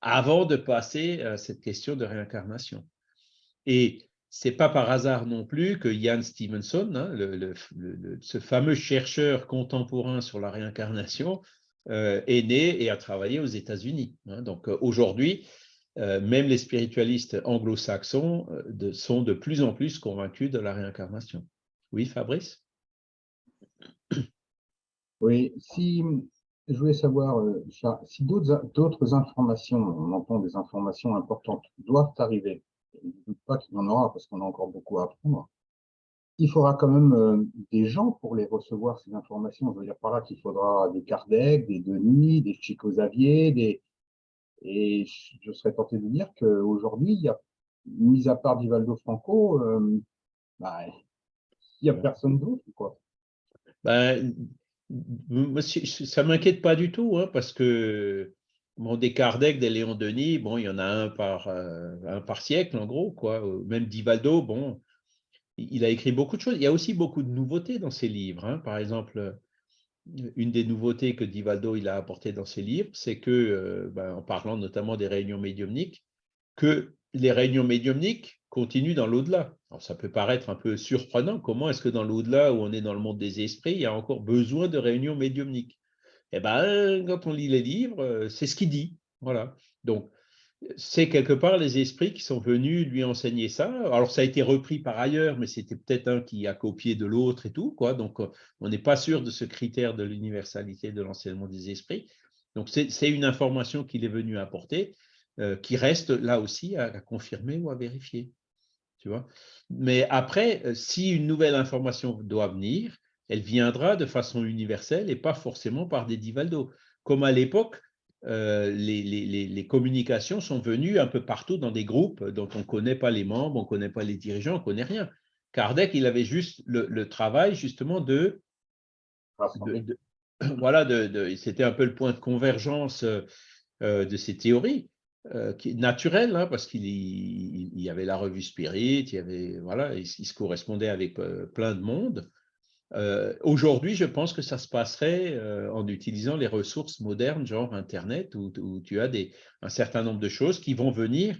avant de passer à cette question de réincarnation. Et c'est pas par hasard non plus que Ian Stevenson, hein, ce fameux chercheur contemporain sur la réincarnation, euh, est né et a travaillé aux États-Unis. Hein. Donc euh, aujourd'hui, euh, même les spiritualistes anglo-saxons sont de plus en plus convaincus de la réincarnation. Oui, Fabrice? Oui, si je voulais savoir, euh, si d'autres informations, on entend des informations importantes, doivent arriver, je ne doute pas qu'il y en aura parce qu'on a encore beaucoup à apprendre, il faudra quand même euh, des gens pour les recevoir, ces informations. Je veux dire par là qu'il faudra des Kardec, des Denis, des Chico Xavier, des... et je serais tenté de dire qu'aujourd'hui, mis à part Divaldo Franco, euh, bah, il n'y a personne d'autre. quoi. Ben, ça ne m'inquiète pas du tout, hein, parce que Bon, des Kardec, des Léon Denis, bon, il y en a un par, euh, un par siècle, en gros, quoi. Même Divaldo, bon, il a écrit beaucoup de choses. Il y a aussi beaucoup de nouveautés dans ses livres. Hein. Par exemple, une des nouveautés que Divaldo il a apporté dans ses livres, c'est que, euh, ben, en parlant notamment des réunions médiumniques, que les réunions médiumniques continuent dans l'au-delà. Ça peut paraître un peu surprenant. Comment est-ce que dans l'au-delà, où on est dans le monde des esprits, il y a encore besoin de réunions médiumniques? Eh bien, quand on lit les livres, euh, c'est ce qu'il dit. Voilà. Donc, c'est quelque part les esprits qui sont venus lui enseigner ça. Alors, ça a été repris par ailleurs, mais c'était peut-être un qui a copié de l'autre et tout. Quoi. Donc, on n'est pas sûr de ce critère de l'universalité de l'enseignement des esprits. Donc, c'est une information qu'il est venu apporter, euh, qui reste là aussi à, confirmer ou à vérifier. Tu vois mais après, euh, si une nouvelle information doit venir, elle viendra de façon universelle et pas forcément par des divaldos. Comme à l'époque, euh, les, communications sont venues un peu partout dans des groupes dont on ne connaît pas les membres, on ne connaît pas les dirigeants, on ne connaît rien. Kardec, il avait juste le, travail justement de... voilà, de, c'était un peu le point de convergence euh, de ces théories, euh, qui naturelles, hein, parce qu'il y, avait la revue Spirit, il, y avait, voilà, il se correspondait avec plein de monde. Euh, aujourd'hui, je pense que ça se passerait euh, en utilisant les ressources modernes, genre Internet, où, tu as des, un certain nombre de choses qui vont venir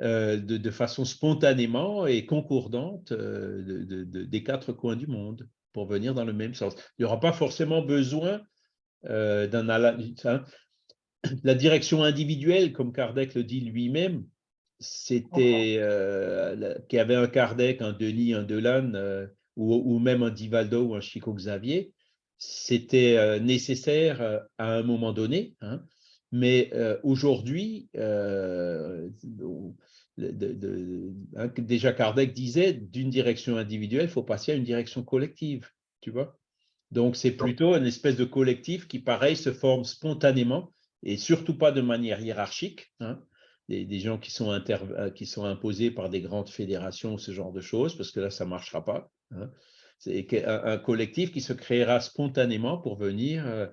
euh, de, façon spontanément et concordante des quatre coins du monde pour venir dans le même sens. Il n'y aura pas forcément besoin d'un... Hein, la direction individuelle, comme Kardec le dit lui-même, c'était qu'il y avait un Kardec, un Denis, un Delane ou, même un Divaldo ou un Chico Xavier, c'était euh, nécessaire euh, à un moment donné. Hein. mais euh, aujourd'hui, hein, déjà Kardec disait, d'une direction individuelle, il faut passer à une direction collective, tu vois. Donc, c'est plutôt une espèce de collectif qui, pareil, se forme spontanément et surtout pas de manière hiérarchique. Hein. Des, gens qui sont, qui sont imposés par des grandes fédérations, ce genre de choses, parce que là, ça ne marchera pas. Hein. C'est un, collectif qui se créera spontanément pour venir. Euh,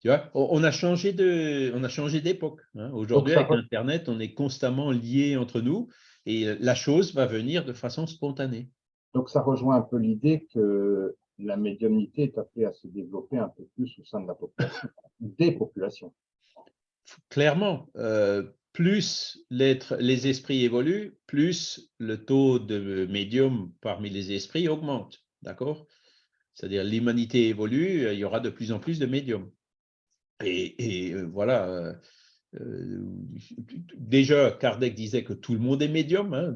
tu vois, on a changé de, on a changé d'époque. Hein. Aujourd'hui, avec Internet, on est constamment liés entre nous et la chose va venir de façon spontanée. Donc, ça rejoint un peu l'idée que la médiumnité est appelée à se développer un peu plus au sein de la population, des populations. Clairement, euh, plus les esprits évoluent, plus le taux de médium parmi les esprits augmente. D'accord? C'est-à-dire l'humanité évolue, il y aura de plus en plus de médiums. Et, euh, voilà. Euh, euh, déjà, Kardec disait que tout le monde est médium, hein,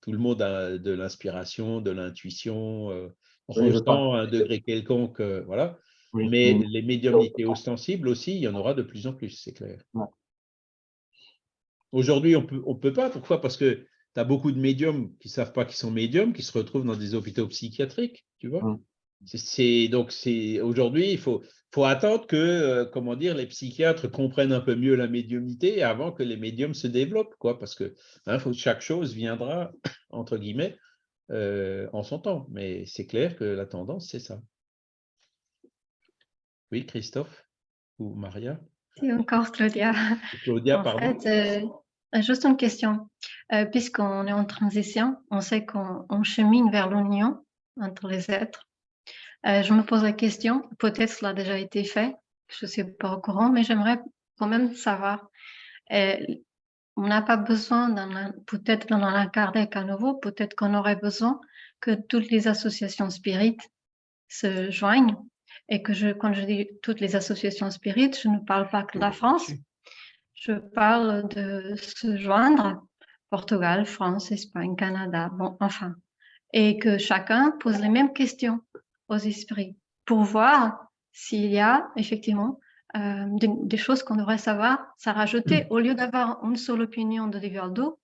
tout le monde a de l'inspiration, de l'intuition, ressent à un degré quelconque, voilà. Mais les médiumnités ostensibles aussi, il y en aura de plus en plus, c'est clair. Aujourd'hui, on peut, ne on peut pas. Pourquoi? Parce que tu as beaucoup de médiums qui ne savent pas qu'ils sont médiums, qui se retrouvent dans des hôpitaux psychiatriques, tu vois? C'est donc c'est aujourd'hui il faut faut attendre que euh, comment dire les psychiatres comprennent un peu mieux la médiumnité avant que les médiums se développent quoi parce que hein, faut, chaque chose viendra entre guillemets euh, en son temps mais c'est clair que la tendance c'est ça. Oui Christophe ou Maria? C'est encore Claudia. Claudia, pardon. Euh, euh, juste une question. Euh, puisqu'on est en transition, on sait qu'on chemine vers l'union entre les êtres. je me pose la question, peut-être cela a déjà été fait, je ne suis pas au courant, mais j'aimerais quand même savoir. on n'a pas besoin, peut-être dans un Kardec à nouveau, peut-être qu'on aurait besoin que toutes les associations spirites se joignent et que je, quand je dis toutes les associations spirites, je ne parle pas que de la France, je parle de se joindre, Portugal, France, Espagne, Canada, bon, enfin, et que chacun pose les mêmes questions aux esprits pour voir s'il y a effectivement euh, des, choses qu'on devrait savoir, ça rajouter. Mm. Au lieu d'avoir une seule opinion de Divaldo,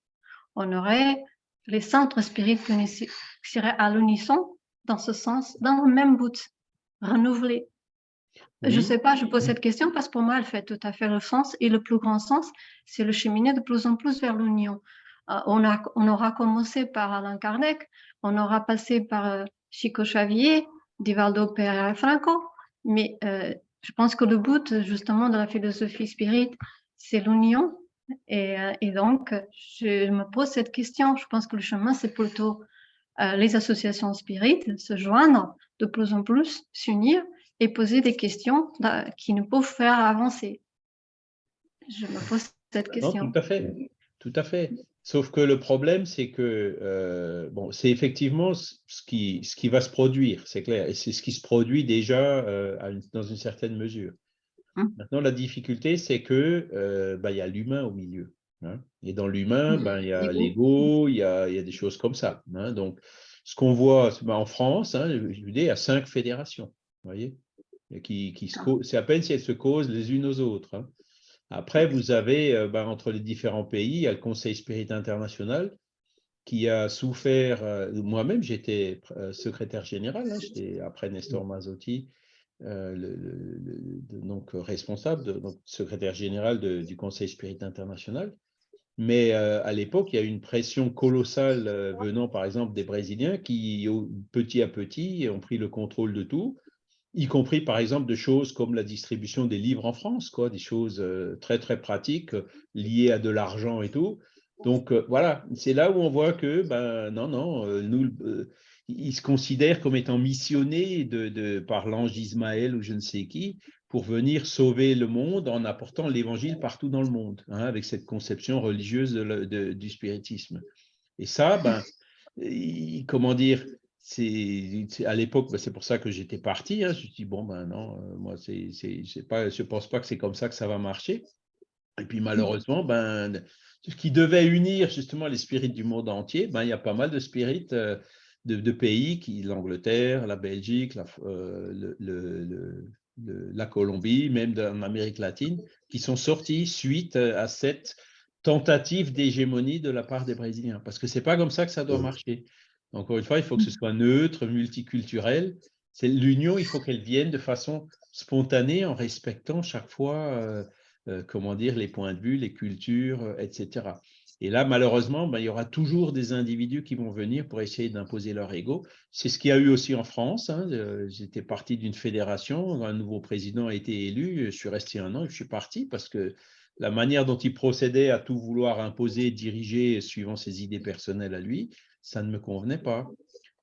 on aurait les centres spirituels qui seraient à l'unisson dans ce sens, dans le même but Je ne sais pas, je pose cette question parce que pour moi, elle fait tout à fait le sens. Et le plus grand sens, c'est le cheminer de plus en plus vers l'union. Euh, on, a, on aura commencé par Alain Kardec, on aura passé par euh, Chico Xavier, Divaldo Pereira Franco, mais euh, je pense que le but justement de la philosophie spirit, c'est l'union. Et, et, donc, je me pose cette question. Je pense que le chemin, c'est plutôt les associations spirites se joindre de plus en plus, s'unir et poser des questions qui nous peuvent faire avancer. Je me pose cette question. tout à fait, tout à fait. Sauf que le problème, c'est que euh, bon, c'est effectivement ce qui, ce qui va se produire, c'est clair, et c'est ce qui se produit déjà euh, dans une certaine mesure. Hum. Maintenant, la difficulté, c'est que euh, bah, il y a l'humain au milieu. Hein. et dans l'humain, hum. ben, il y a l'ego, il y a, y a, des choses comme ça. Hein. donc, ce qu'on voit ben, en France, hein, il y a cinq fédérations, vous voyez, qui, qui ah. c'est à peine si elles se causent les unes aux autres. Hein. Après, vous avez, euh, ben, entre les différents pays, il y a le Conseil Spirit International qui a souffert, euh, moi-même j'étais euh, secrétaire général, hein, après Nestor Mazzotti, le, donc responsable, donc secrétaire général du Conseil Spirit International. Mais à l'époque, il y a eu une pression colossale venant, par exemple, des Brésiliens qui, petit à petit, ont pris le contrôle de tout y compris par exemple de choses comme la distribution des livres en France, quoi, des choses euh, très très pratiques euh, liées à de l'argent et tout. Donc euh, voilà, c'est là où on voit que ben non non, nous ils se considèrent comme étant missionnés de, de par l'ange Ismaël ou je ne sais qui pour venir sauver le monde en apportant l'évangile partout dans le monde, hein, avec cette conception religieuse du spiritisme. Et ça, ben, comment dire, c'est à l'époque, ben, c'est pour ça que j'étais parti. Hein. Je me suis dit, bon, ben non, euh, moi, c'est, pas, je ne pense pas que c'est comme ça que ça va marcher. Et puis malheureusement, ben, ce qui devait unir justement les spirites du monde entier, ben, il y a pas mal de spirites euh, de, pays, qui, l'Angleterre, la Belgique, la, euh, le, la Colombie, même en Amérique latine, qui sont sortis suite à cette tentative d'hégémonie de la part des Brésiliens. Parce que ce n'est pas comme ça que ça doit marcher. Encore une fois, il faut que ce soit neutre, multiculturel. L'union, il faut qu'elle vienne de façon spontanée en respectant chaque fois, euh, euh, comment dire, les points de vue, les cultures, euh, etc. Et là, malheureusement, ben, il y aura toujours des individus qui vont venir pour essayer d'imposer leur ego. C'est ce qu'il y a eu aussi en France. Hein. J'étais parti d'une fédération, un nouveau président a été élu, je suis resté un an et je suis parti parce que la manière dont il procédait à tout vouloir imposer, diriger suivant ses idées personnelles à lui, ça ne me convenait pas.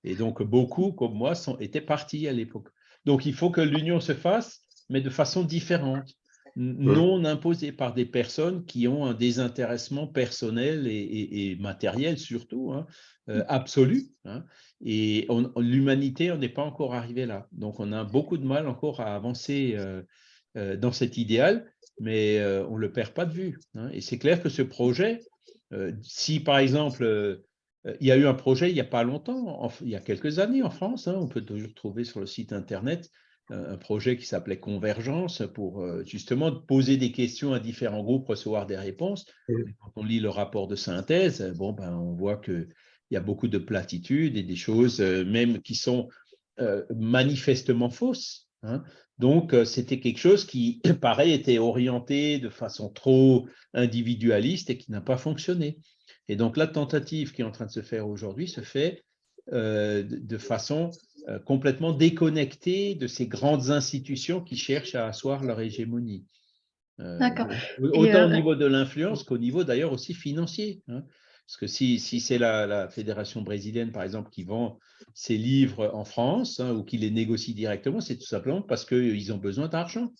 Et donc, beaucoup, comme moi, sont, étaient partis à l'époque. Donc, il faut que l'union se fasse, mais de façon différente, non imposée par des personnes qui ont un désintéressement personnel et, matériel surtout, hein, euh, absolu. Hein. et l'humanité, on n'est pas encore arrivé là. Donc, on a beaucoup de mal encore à avancer euh, euh, dans cet idéal, mais on ne le perd pas de vue. Hein. Et c'est clair que ce projet, si par exemple euh, il y a eu un projet il n'y a pas longtemps, il y a quelques années en France, hein, on peut toujours trouver sur le site internet euh, un projet qui s'appelait Convergence pour euh, justement poser des questions à différents groupes, recevoir des réponses. quand on lit le rapport de synthèse, bon, ben, on voit qu'il y a beaucoup de platitudes et des choses même qui sont manifestement fausses. Hein. Donc, c'était quelque chose qui, pareil, était orienté de façon trop individualiste et qui n'a pas fonctionné. Et donc, la tentative qui est en train de se faire aujourd'hui se fait euh, de façon euh, complètement déconnectée de ces grandes institutions qui cherchent à asseoir leur hégémonie. Euh, D'accord. Autant au niveau de l'influence qu'au niveau d'ailleurs aussi financier. Hein. Parce que si, si c'est la, fédération brésilienne, par exemple, qui vend ses livres en France hein, ou qui les négocie directement, c'est tout simplement parce qu'ils ont besoin d'argent.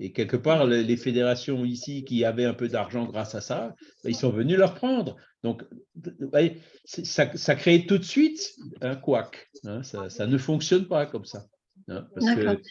Et quelque part, les fédérations ici qui avaient un peu d'argent grâce à ça, ben, ils sont venus leur prendre. Donc, ça, ça crée tout de suite un couac. Hein, ça, ne fonctionne pas comme ça. Hein, parce que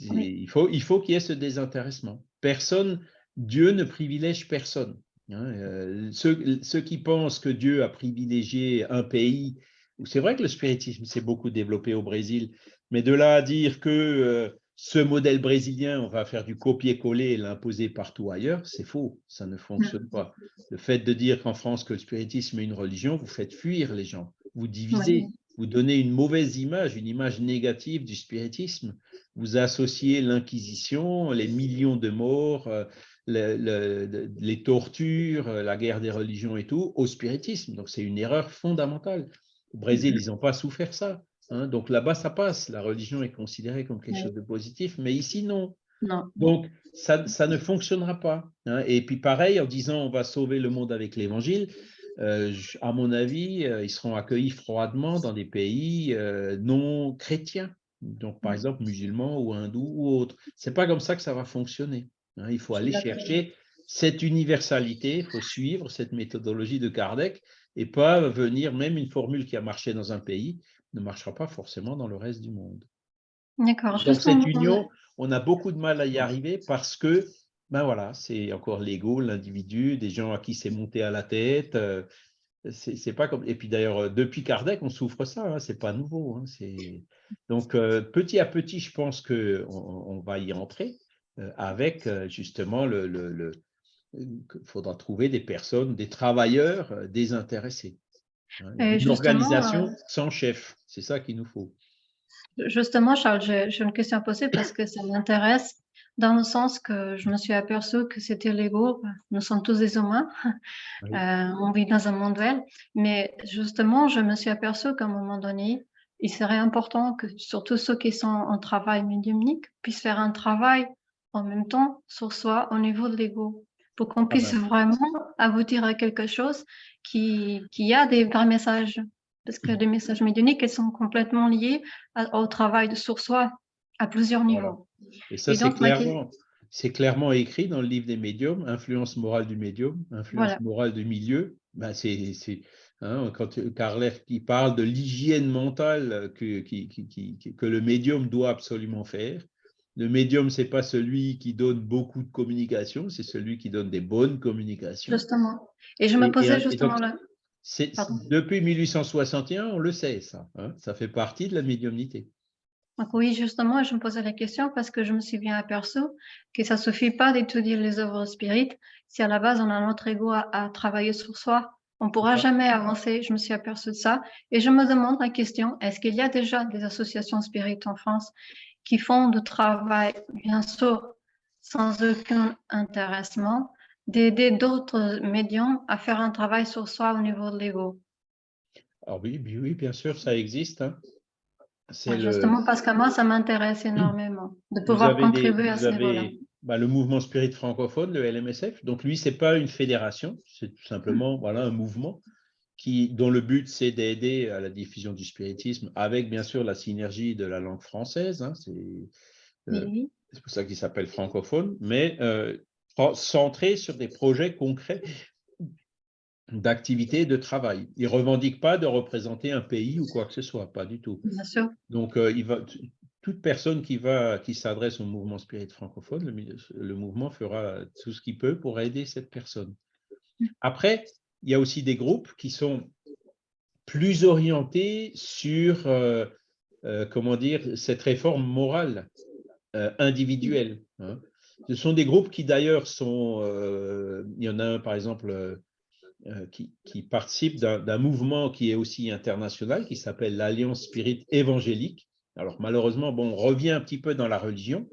il faut qu'il faut y ait ce désintéressement. Personne, Dieu ne privilège personne. Hein, euh, ceux, ceux, qui pensent que Dieu a privilégié un pays, c'est vrai que le spiritisme s'est beaucoup développé au Brésil, mais de là à dire que euh, ce modèle brésilien, on va faire du copier-coller et l'imposer partout ailleurs, c'est faux, ça ne fonctionne pas. Le fait de dire qu'en France que le spiritisme est une religion, vous faites fuir les gens, vous divisez, vous donnez une mauvaise image, une image négative du spiritisme, vous associez l'Inquisition, les millions de morts, euh, les tortures, la guerre des religions et tout, au spiritisme. Donc c'est une erreur fondamentale. Au Brésil, ils n'ont pas souffert ça. Hein, donc là-bas, ça passe. La religion est considérée comme quelque chose de positif, mais ici, non. Donc, ça, ça, ne fonctionnera pas. Hein. Et puis pareil, en disant on va sauver le monde avec l'évangile, euh, à mon avis, euh, ils seront accueillis froidement dans des pays euh, non chrétiens, donc par exemple musulmans ou hindous ou autres. Ce n'est pas comme ça que ça va fonctionner. Hein. Il faut aller chercher cette universalité, il faut suivre cette méthodologie de Kardec et pas venir, même une formule qui a marché dans un pays, ne marchera pas forcément dans le reste du monde. D'accord. Dans cette union, on a beaucoup de mal à y arriver parce que, ben voilà, c'est encore l'ego, l'individu, des gens à qui c'est monté à la tête. Euh, c'est pas comme. Et puis d'ailleurs, euh, depuis Kardec, on souffre ça. Hein, c'est pas nouveau. Hein, donc euh, petit à petit, je pense que on, va y entrer avec justement le, faudra trouver des personnes, des travailleurs désintéressés. Hein, une organisation sans chef, c'est ça qu'il nous faut. Justement, Charles, j'ai une question à poser parce que ça m'intéresse dans le sens que je me suis aperçue que c'était l'ego. Nous sommes tous des humains. Euh, on vit dans un monde duel. Mais justement, je me suis aperçue qu'à un moment donné, il serait important que surtout ceux qui sont en travail médiumnique puissent faire un travail en même temps sur soi au niveau de l'ego pour qu'on ah puisse ben. vraiment aboutir à quelque chose qui, qui a des vrais messages parce que les messages médiumniques, elles sont complètement liés au travail de sur soi à plusieurs niveaux. Et ça, c'est clairement, clairement, écrit dans le livre des médiums, influence morale du médium, influence morale du milieu. Ben, c'est hein, quand Carler qui parle de l'hygiène mentale que, qui, qui, que le médium doit absolument faire. Le médium, ce n'est pas celui qui donne beaucoup de communication, c'est celui qui donne des bonnes communications. Justement. Et je me posais justement là. Depuis 1861, on le sait, ça. Hein, ça fait partie de la médiumnité. oui, justement, je me posais la question parce que je me suis bien aperçu que ça ne suffit pas d'étudier les œuvres spirites si à la base on a notre ego à, travailler sur soi. On ne pourra jamais avancer, je me suis aperçu de ça. Et je me demande la question, est-ce qu'il y a déjà des associations spirites en France? Qui font du travail, bien sûr, sans aucun intéressement, d'aider d'autres médiums à faire un travail sur soi au niveau de l'ego. Alors oui, oui, bien sûr, ça existe. Hein. justement parce que moi, ça m'intéresse énormément de pouvoir contribuer à ce niveau-là. Bah, le mouvement spirit francophone, le LMSF. Donc lui, c'est pas une fédération, c'est tout simplement voilà, un mouvement qui, dont le but, c'est d'aider à la diffusion du spiritisme avec, bien sûr, la synergie de la langue française. Hein, euh, c'est pour ça qu'il s'appelle francophone. Mais euh, centré sur des projets concrets d'activité et de travail. Il ne revendique pas de représenter un pays ou quoi que ce soit, pas du tout. Bien sûr. Donc, euh, il va, toute personne qui, va, qui s'adresse au mouvement spirit francophone, le, mouvement fera tout ce qu'il peut pour aider cette personne. Après, il y a aussi des groupes qui sont plus orientés sur, euh, euh, comment dire, cette réforme morale individuelle. Hein. Ce sont des groupes qui d'ailleurs sont, euh, il y en a un par exemple euh, euh, qui, qui, participe d'un mouvement qui est aussi international, qui s'appelle l'Alliance Spirit Évangélique. Alors malheureusement, bon, on revient un petit peu dans la religion,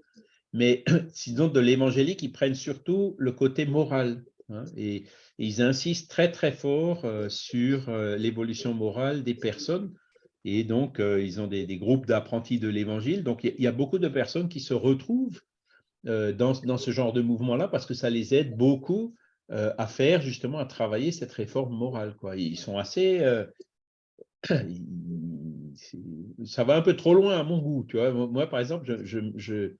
mais sinon de l'évangélique, ils prennent surtout le côté moral. Hein, et, ils insistent très très fort sur l'évolution morale des personnes. Et donc, ils ont des, groupes d'apprentis de l'évangile. Donc, il y, a beaucoup de personnes qui se retrouvent euh, dans, ce genre de mouvement-là parce que ça les aide beaucoup euh, à faire justement, à travailler cette réforme morale. Ils sont assez... Euh, ça va un peu trop loin à mon goût. Tu vois. Moi, par exemple, je,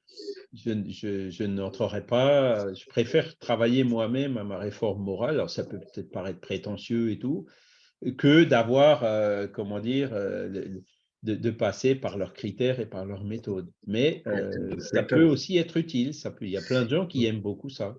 je, n'entrerai pas, je préfère travailler moi-même à ma réforme morale. Alors, ça peut peut-être paraître prétentieux et tout, que d'avoir, comment dire, de, passer par leurs critères et par leurs méthodes. Mais euh, ça peut aussi être utile. Ça peut, il y a plein de gens qui aiment beaucoup ça.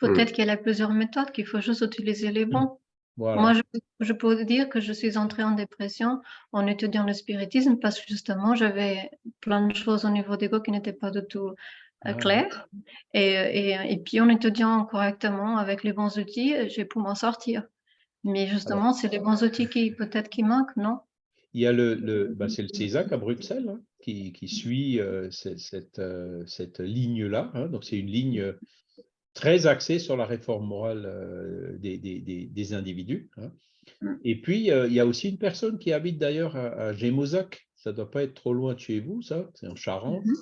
Peut-être qu'il y a plusieurs méthodes, qu'il faut juste utiliser les bons. Moi, je, peux dire que je suis entrée en dépression en étudiant le spiritisme parce que justement, j'avais plein de choses au niveau d'ego qui n'étaient pas du tout euh, ah claires. Et, et, et, puis, en étudiant correctement avec les bons outils, j'ai pu m'en sortir. Mais justement, c'est les bons outils qui peut-être qui manquent, non? Il y a le, le bah, c'est le CESAC à Bruxelles hein, qui, qui, suit euh, cette, euh, cette, ligne-là. Hein. donc, c'est une ligne très axée sur la réforme morale euh, des, des, des, individus. Hein. Mmh. Et puis, il y a aussi une personne qui habite d'ailleurs à, à Gémozac. Ça ne doit pas être trop loin de chez vous, ça, c'est en Charente. Mmh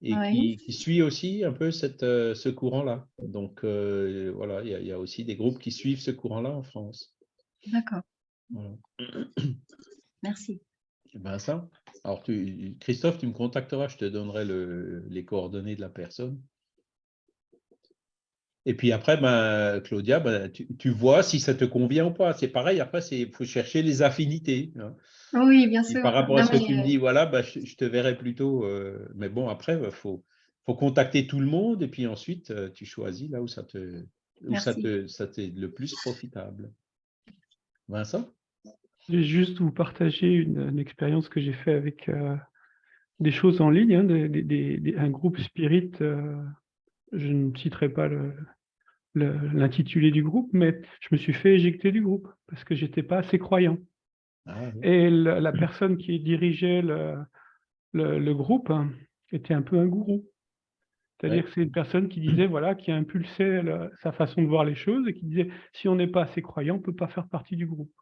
et qui, suit aussi un peu cette, ce courant-là. Donc, voilà, il y, a aussi des groupes qui suivent ce courant-là en France. D'accord. Merci. Ben ça. Alors, Christophe, tu me contacteras, je te donnerai les coordonnées de la personne. Et puis après, ben, Claudia, ben, tu, vois si ça te convient ou pas. C'est pareil, après, il faut chercher les affinités. Hein. Oui, bien sûr. par rapport à ce que tu me dis, voilà, ben, je, te verrai plutôt. Euh, mais bon, après, il faut, faut, contacter tout le monde et puis ensuite, euh, tu choisis là où ça te, où ça te, ça t'est le plus profitable. Vincent? Je vais juste vous partager une, expérience que j'ai fait avec euh, des choses en ligne, hein, un groupe Spirit. je ne citerai pas le, l'intitulé du groupe, mais je me suis fait éjecter du groupe parce que j'étais pas assez croyant. Ah Et la, personne qui dirigeait le, le, groupe hein, était un peu un gourou. C'est-à-dire que c'est une personne qui disait, voilà, qui impulsait sa façon de voir les choses et qui disait, si on n'est pas assez croyant, on ne peut pas faire partie du groupe.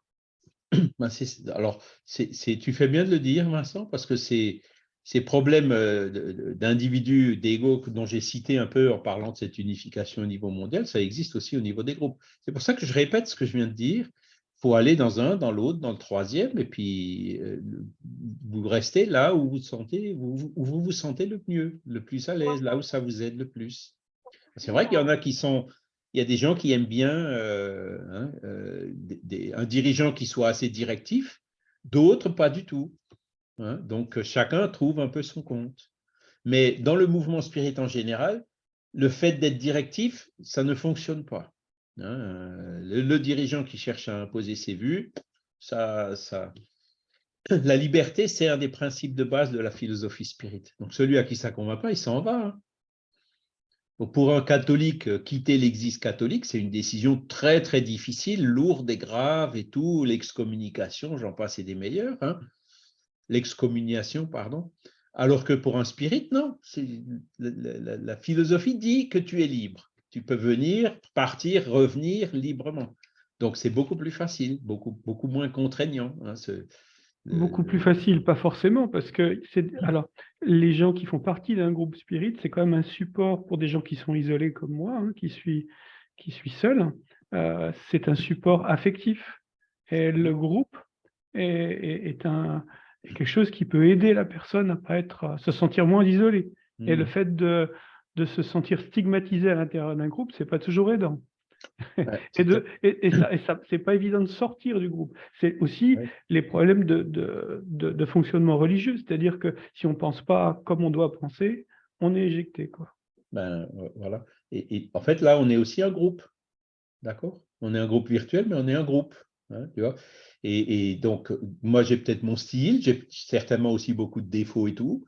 Ben, alors, tu fais bien de le dire, Vincent, parce que c'est ces problèmes euh, d'individus, d'ego dont j'ai cité un peu en parlant de cette unification au niveau mondial, ça existe aussi au niveau des groupes. C'est pour ça que je répète ce que je viens de dire. Il faut aller dans un, dans l'autre, dans le troisième, et puis euh, vous restez là où vous, sentez, où vous vous sentez le mieux, le plus à l'aise, là où ça vous aide le plus. C'est vrai qu'il y en a qui sont, il y a des gens qui aiment bien euh, hein, un dirigeant qui soit assez directif, d'autres pas du tout. Hein. donc, chacun trouve un peu son compte. Mais dans le mouvement spirit en général, le fait d'être directif, ça ne fonctionne pas. Hein. Le, dirigeant qui cherche à imposer ses vues, ça, ça... la liberté, c'est un des principes de base de la philosophie spirit. Donc, celui à qui ça ne convainc pas, il s'en va. Hein. pour un catholique, quitter l'existe catholique, c'est une décision très, très difficile, lourde et grave et tout, l'excommunication, j'en passe et des meilleurs l'excommuniation, pardon, alors que pour un spirit, non. La, la, philosophie dit que tu es libre. Tu peux venir, partir, revenir librement. Donc, c'est beaucoup plus facile, beaucoup, beaucoup moins contraignant. Hein, beaucoup plus facile, pas forcément, parce que alors les gens qui font partie d'un groupe spirit, c'est quand même un support pour des gens qui sont isolés comme moi, hein, qui suis qui suis seul. Euh, c'est un support affectif. Et le groupe est un, quelque chose qui peut aider la personne à pas être, à se sentir moins isolée. Et le mmh. fait de, de, se sentir stigmatisé à l'intérieur d'un groupe, c'est pas toujours aidant. et, de, et, ça, et ça c'est pas évident de sortir du groupe. C'est aussi les problèmes de, de, de, fonctionnement religieux, c'est-à-dire que si on pense pas comme on doit penser, on est éjecté. Quoi. Ben, voilà. Et, en fait, là, on est aussi un groupe. D'accord? On est un groupe virtuel, mais on est un groupe. Hein, tu vois? Et, donc, moi, j'ai peut-être mon style, j'ai certainement aussi beaucoup de défauts et tout,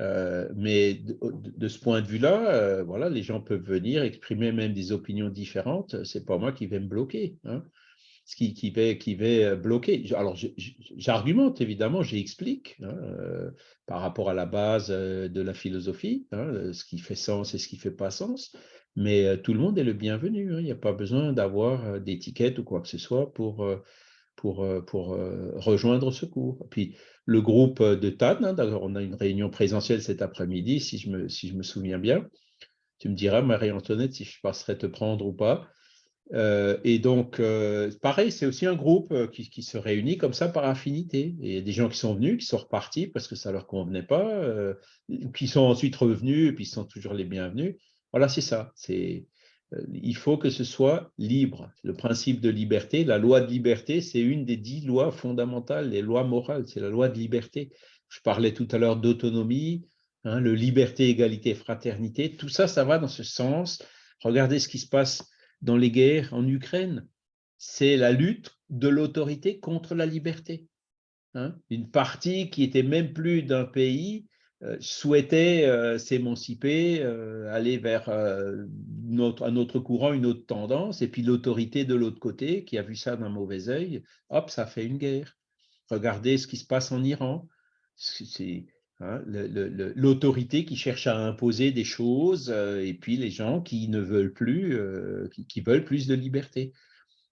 euh, mais de, ce point de vue-là, euh, voilà, les gens peuvent venir exprimer même des opinions différentes. C'est pas moi qui vais me bloquer. Hein. Ce qui, qui, va, qui va bloquer. Alors, j'argumente évidemment, j'explique hein, euh, par rapport à la base de la philosophie, hein, ce qui fait sens et ce qui fait pas sens. Mais tout le monde est le bienvenu. Il n'y a pas besoin d'avoir d'étiquette ou quoi que ce soit pour pour, euh, euh, rejoindre ce cours. Puis le groupe de TAN, hein, on a une réunion présentielle cet après-midi, si, je me, souviens bien. Tu me diras, Marie-Antoinette, si je passerai te prendre ou pas. Euh, et donc, pareil, c'est aussi un groupe qui, se réunit comme ça par affinité. Et il y a des gens qui sont venus, qui sont repartis parce que ça ne leur convenait pas, qui sont ensuite revenus et puis sont toujours les bienvenus. Voilà, c'est ça. Euh, il faut que ce soit libre. Le principe de liberté, la loi de liberté, c'est une des dix lois fondamentales, les lois morales, c'est la loi de liberté. Je parlais tout à l'heure d'autonomie, hein, le liberté, égalité, fraternité, tout ça, ça va dans ce sens. Regardez ce qui se passe dans les guerres en Ukraine. C'est la lutte de l'autorité contre la liberté. Hein. Une partie qui était même plus d'un pays euh, souhaitait euh, s'émanciper, euh, aller vers un autre courant, une autre tendance, et puis l'autorité de l'autre côté, qui a vu ça d'un mauvais œil, hop, ça fait une guerre. Regardez ce qui se passe en Iran. C'est hein, l'autorité qui cherche à imposer des choses, et puis les gens qui ne veulent plus, qui, veulent plus de liberté.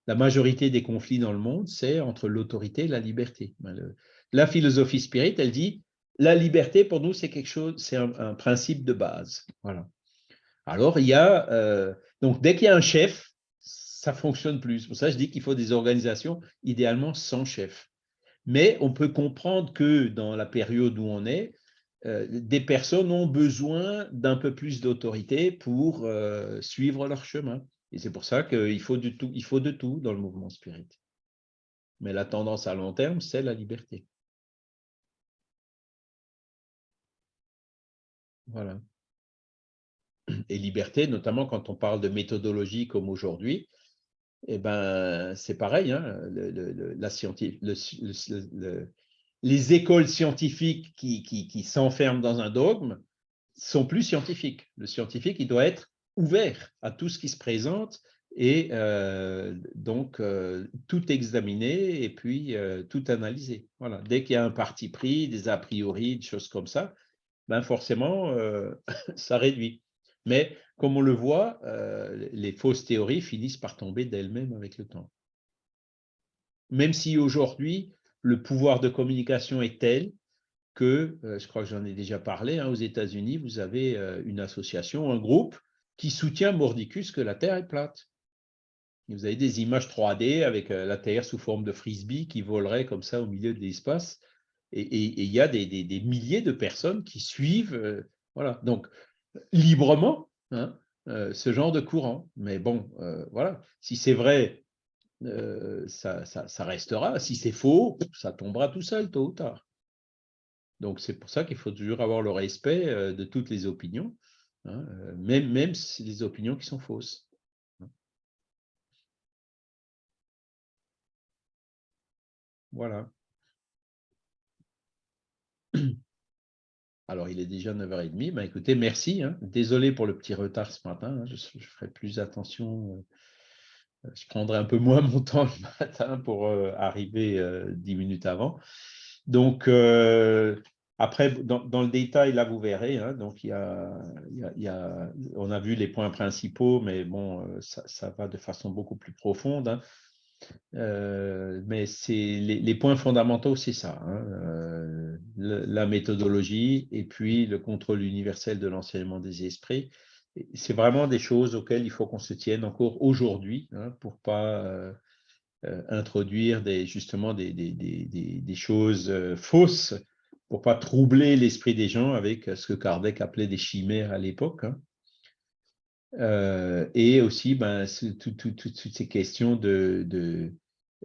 La majorité des conflits dans le monde, c'est entre l'autorité et la liberté. Ben, la philosophie spirit, elle dit la liberté, pour nous, c'est quelque chose, c'est un, principe de base. Voilà. Alors, il y a, euh, donc dès qu'il y a un chef, ça fonctionne plus. Pour ça, je dis qu'il faut des organisations idéalement sans chef. Mais on peut comprendre que dans la période où on est, euh, des personnes ont besoin d'un peu plus d'autorité pour euh, suivre leur chemin. Et c'est pour ça qu'il faut, faut de tout dans le mouvement spirit. Mais la tendance à long terme, c'est la liberté. Voilà. Et liberté, notamment quand on parle de méthodologie comme aujourd'hui, eh ben, c'est pareil. Les écoles scientifiques qui, qui s'enferment dans un dogme sont plus scientifiques. Le scientifique, il doit être ouvert à tout ce qui se présente et euh, donc euh, tout examiner et puis euh, tout analyser. Voilà. Dès qu'il y a un parti pris, des a priori, des choses comme ça, ben forcément, ça réduit. Mais comme on le voit, les fausses théories finissent par tomber d'elles-mêmes avec le temps. Même si aujourd'hui, le pouvoir de communication est tel que, je crois que j'en ai déjà parlé, hein, aux États-Unis, vous avez une association, un groupe qui soutient Mordicus que la Terre est plate. Vous avez des images 3D avec euh, la Terre sous forme de frisbee qui volerait comme ça au milieu de l'espace. Et il y a des, milliers de personnes qui suivent, euh, voilà. donc librement, hein, euh, ce genre de courant. Mais bon, voilà, si c'est vrai, ça, restera. Si c'est faux, ça tombera tout seul, tôt ou tard. Donc c'est pour ça qu'il faut toujours avoir le respect de toutes les opinions. Hein, euh, même, même des opinions qui sont fausses. Voilà. Alors, il est déjà 9h30. Bah, écoutez, merci. Hein. Désolé pour le petit retard ce matin. Hein. Je, ferai plus attention. Euh, je prendrai un peu moins mon temps le matin pour euh, arriver dix minutes avant. Donc, après, dans, le détail, là, vous verrez, hein, donc a, on a vu les points principaux, mais bon, euh, ça, va de façon beaucoup plus profonde. Hein. Euh, mais c'est les, points fondamentaux, c'est ça, hein, euh, la méthodologie et puis le contrôle universel de l'enseignement des esprits. C'est vraiment des choses auxquelles il faut qu'on se tienne encore aujourd'hui pour ne pas introduire des, justement des, choses fausses pour pas troubler l'esprit des gens avec ce que Kardec appelait des chimères à l'époque. Hein. Euh, et aussi ben, toutes ces questions euh,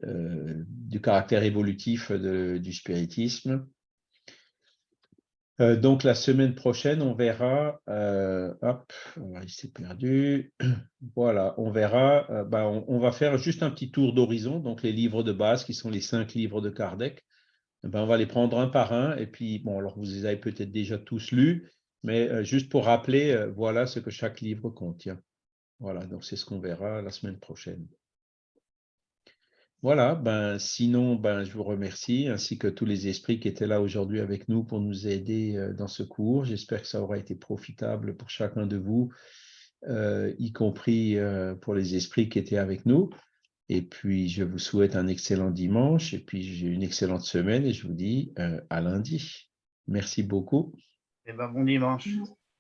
du caractère évolutif du spiritisme. Euh, donc la semaine prochaine, on verra, hop, il s'est perdu, voilà, on verra, ben, on, va faire juste un petit tour d'horizon, donc les livres de base qui sont les cinq livres de Kardec, ben, on va les prendre un par un. Et puis, bon, alors vous les avez peut-être déjà tous lus, mais euh, juste pour rappeler, euh, voilà ce que chaque livre contient. Voilà, donc c'est ce qu'on verra la semaine prochaine. Voilà, ben, sinon, ben, je vous remercie, ainsi que tous les esprits qui étaient là aujourd'hui avec nous pour nous aider euh, dans ce cours. J'espère que ça aura été profitable pour chacun de vous, y compris pour les esprits qui étaient avec nous. Et puis, je vous souhaite un excellent dimanche et puis j'ai une excellente semaine et je vous dis à lundi. Merci beaucoup. Et eh ben, bon dimanche.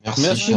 Merci.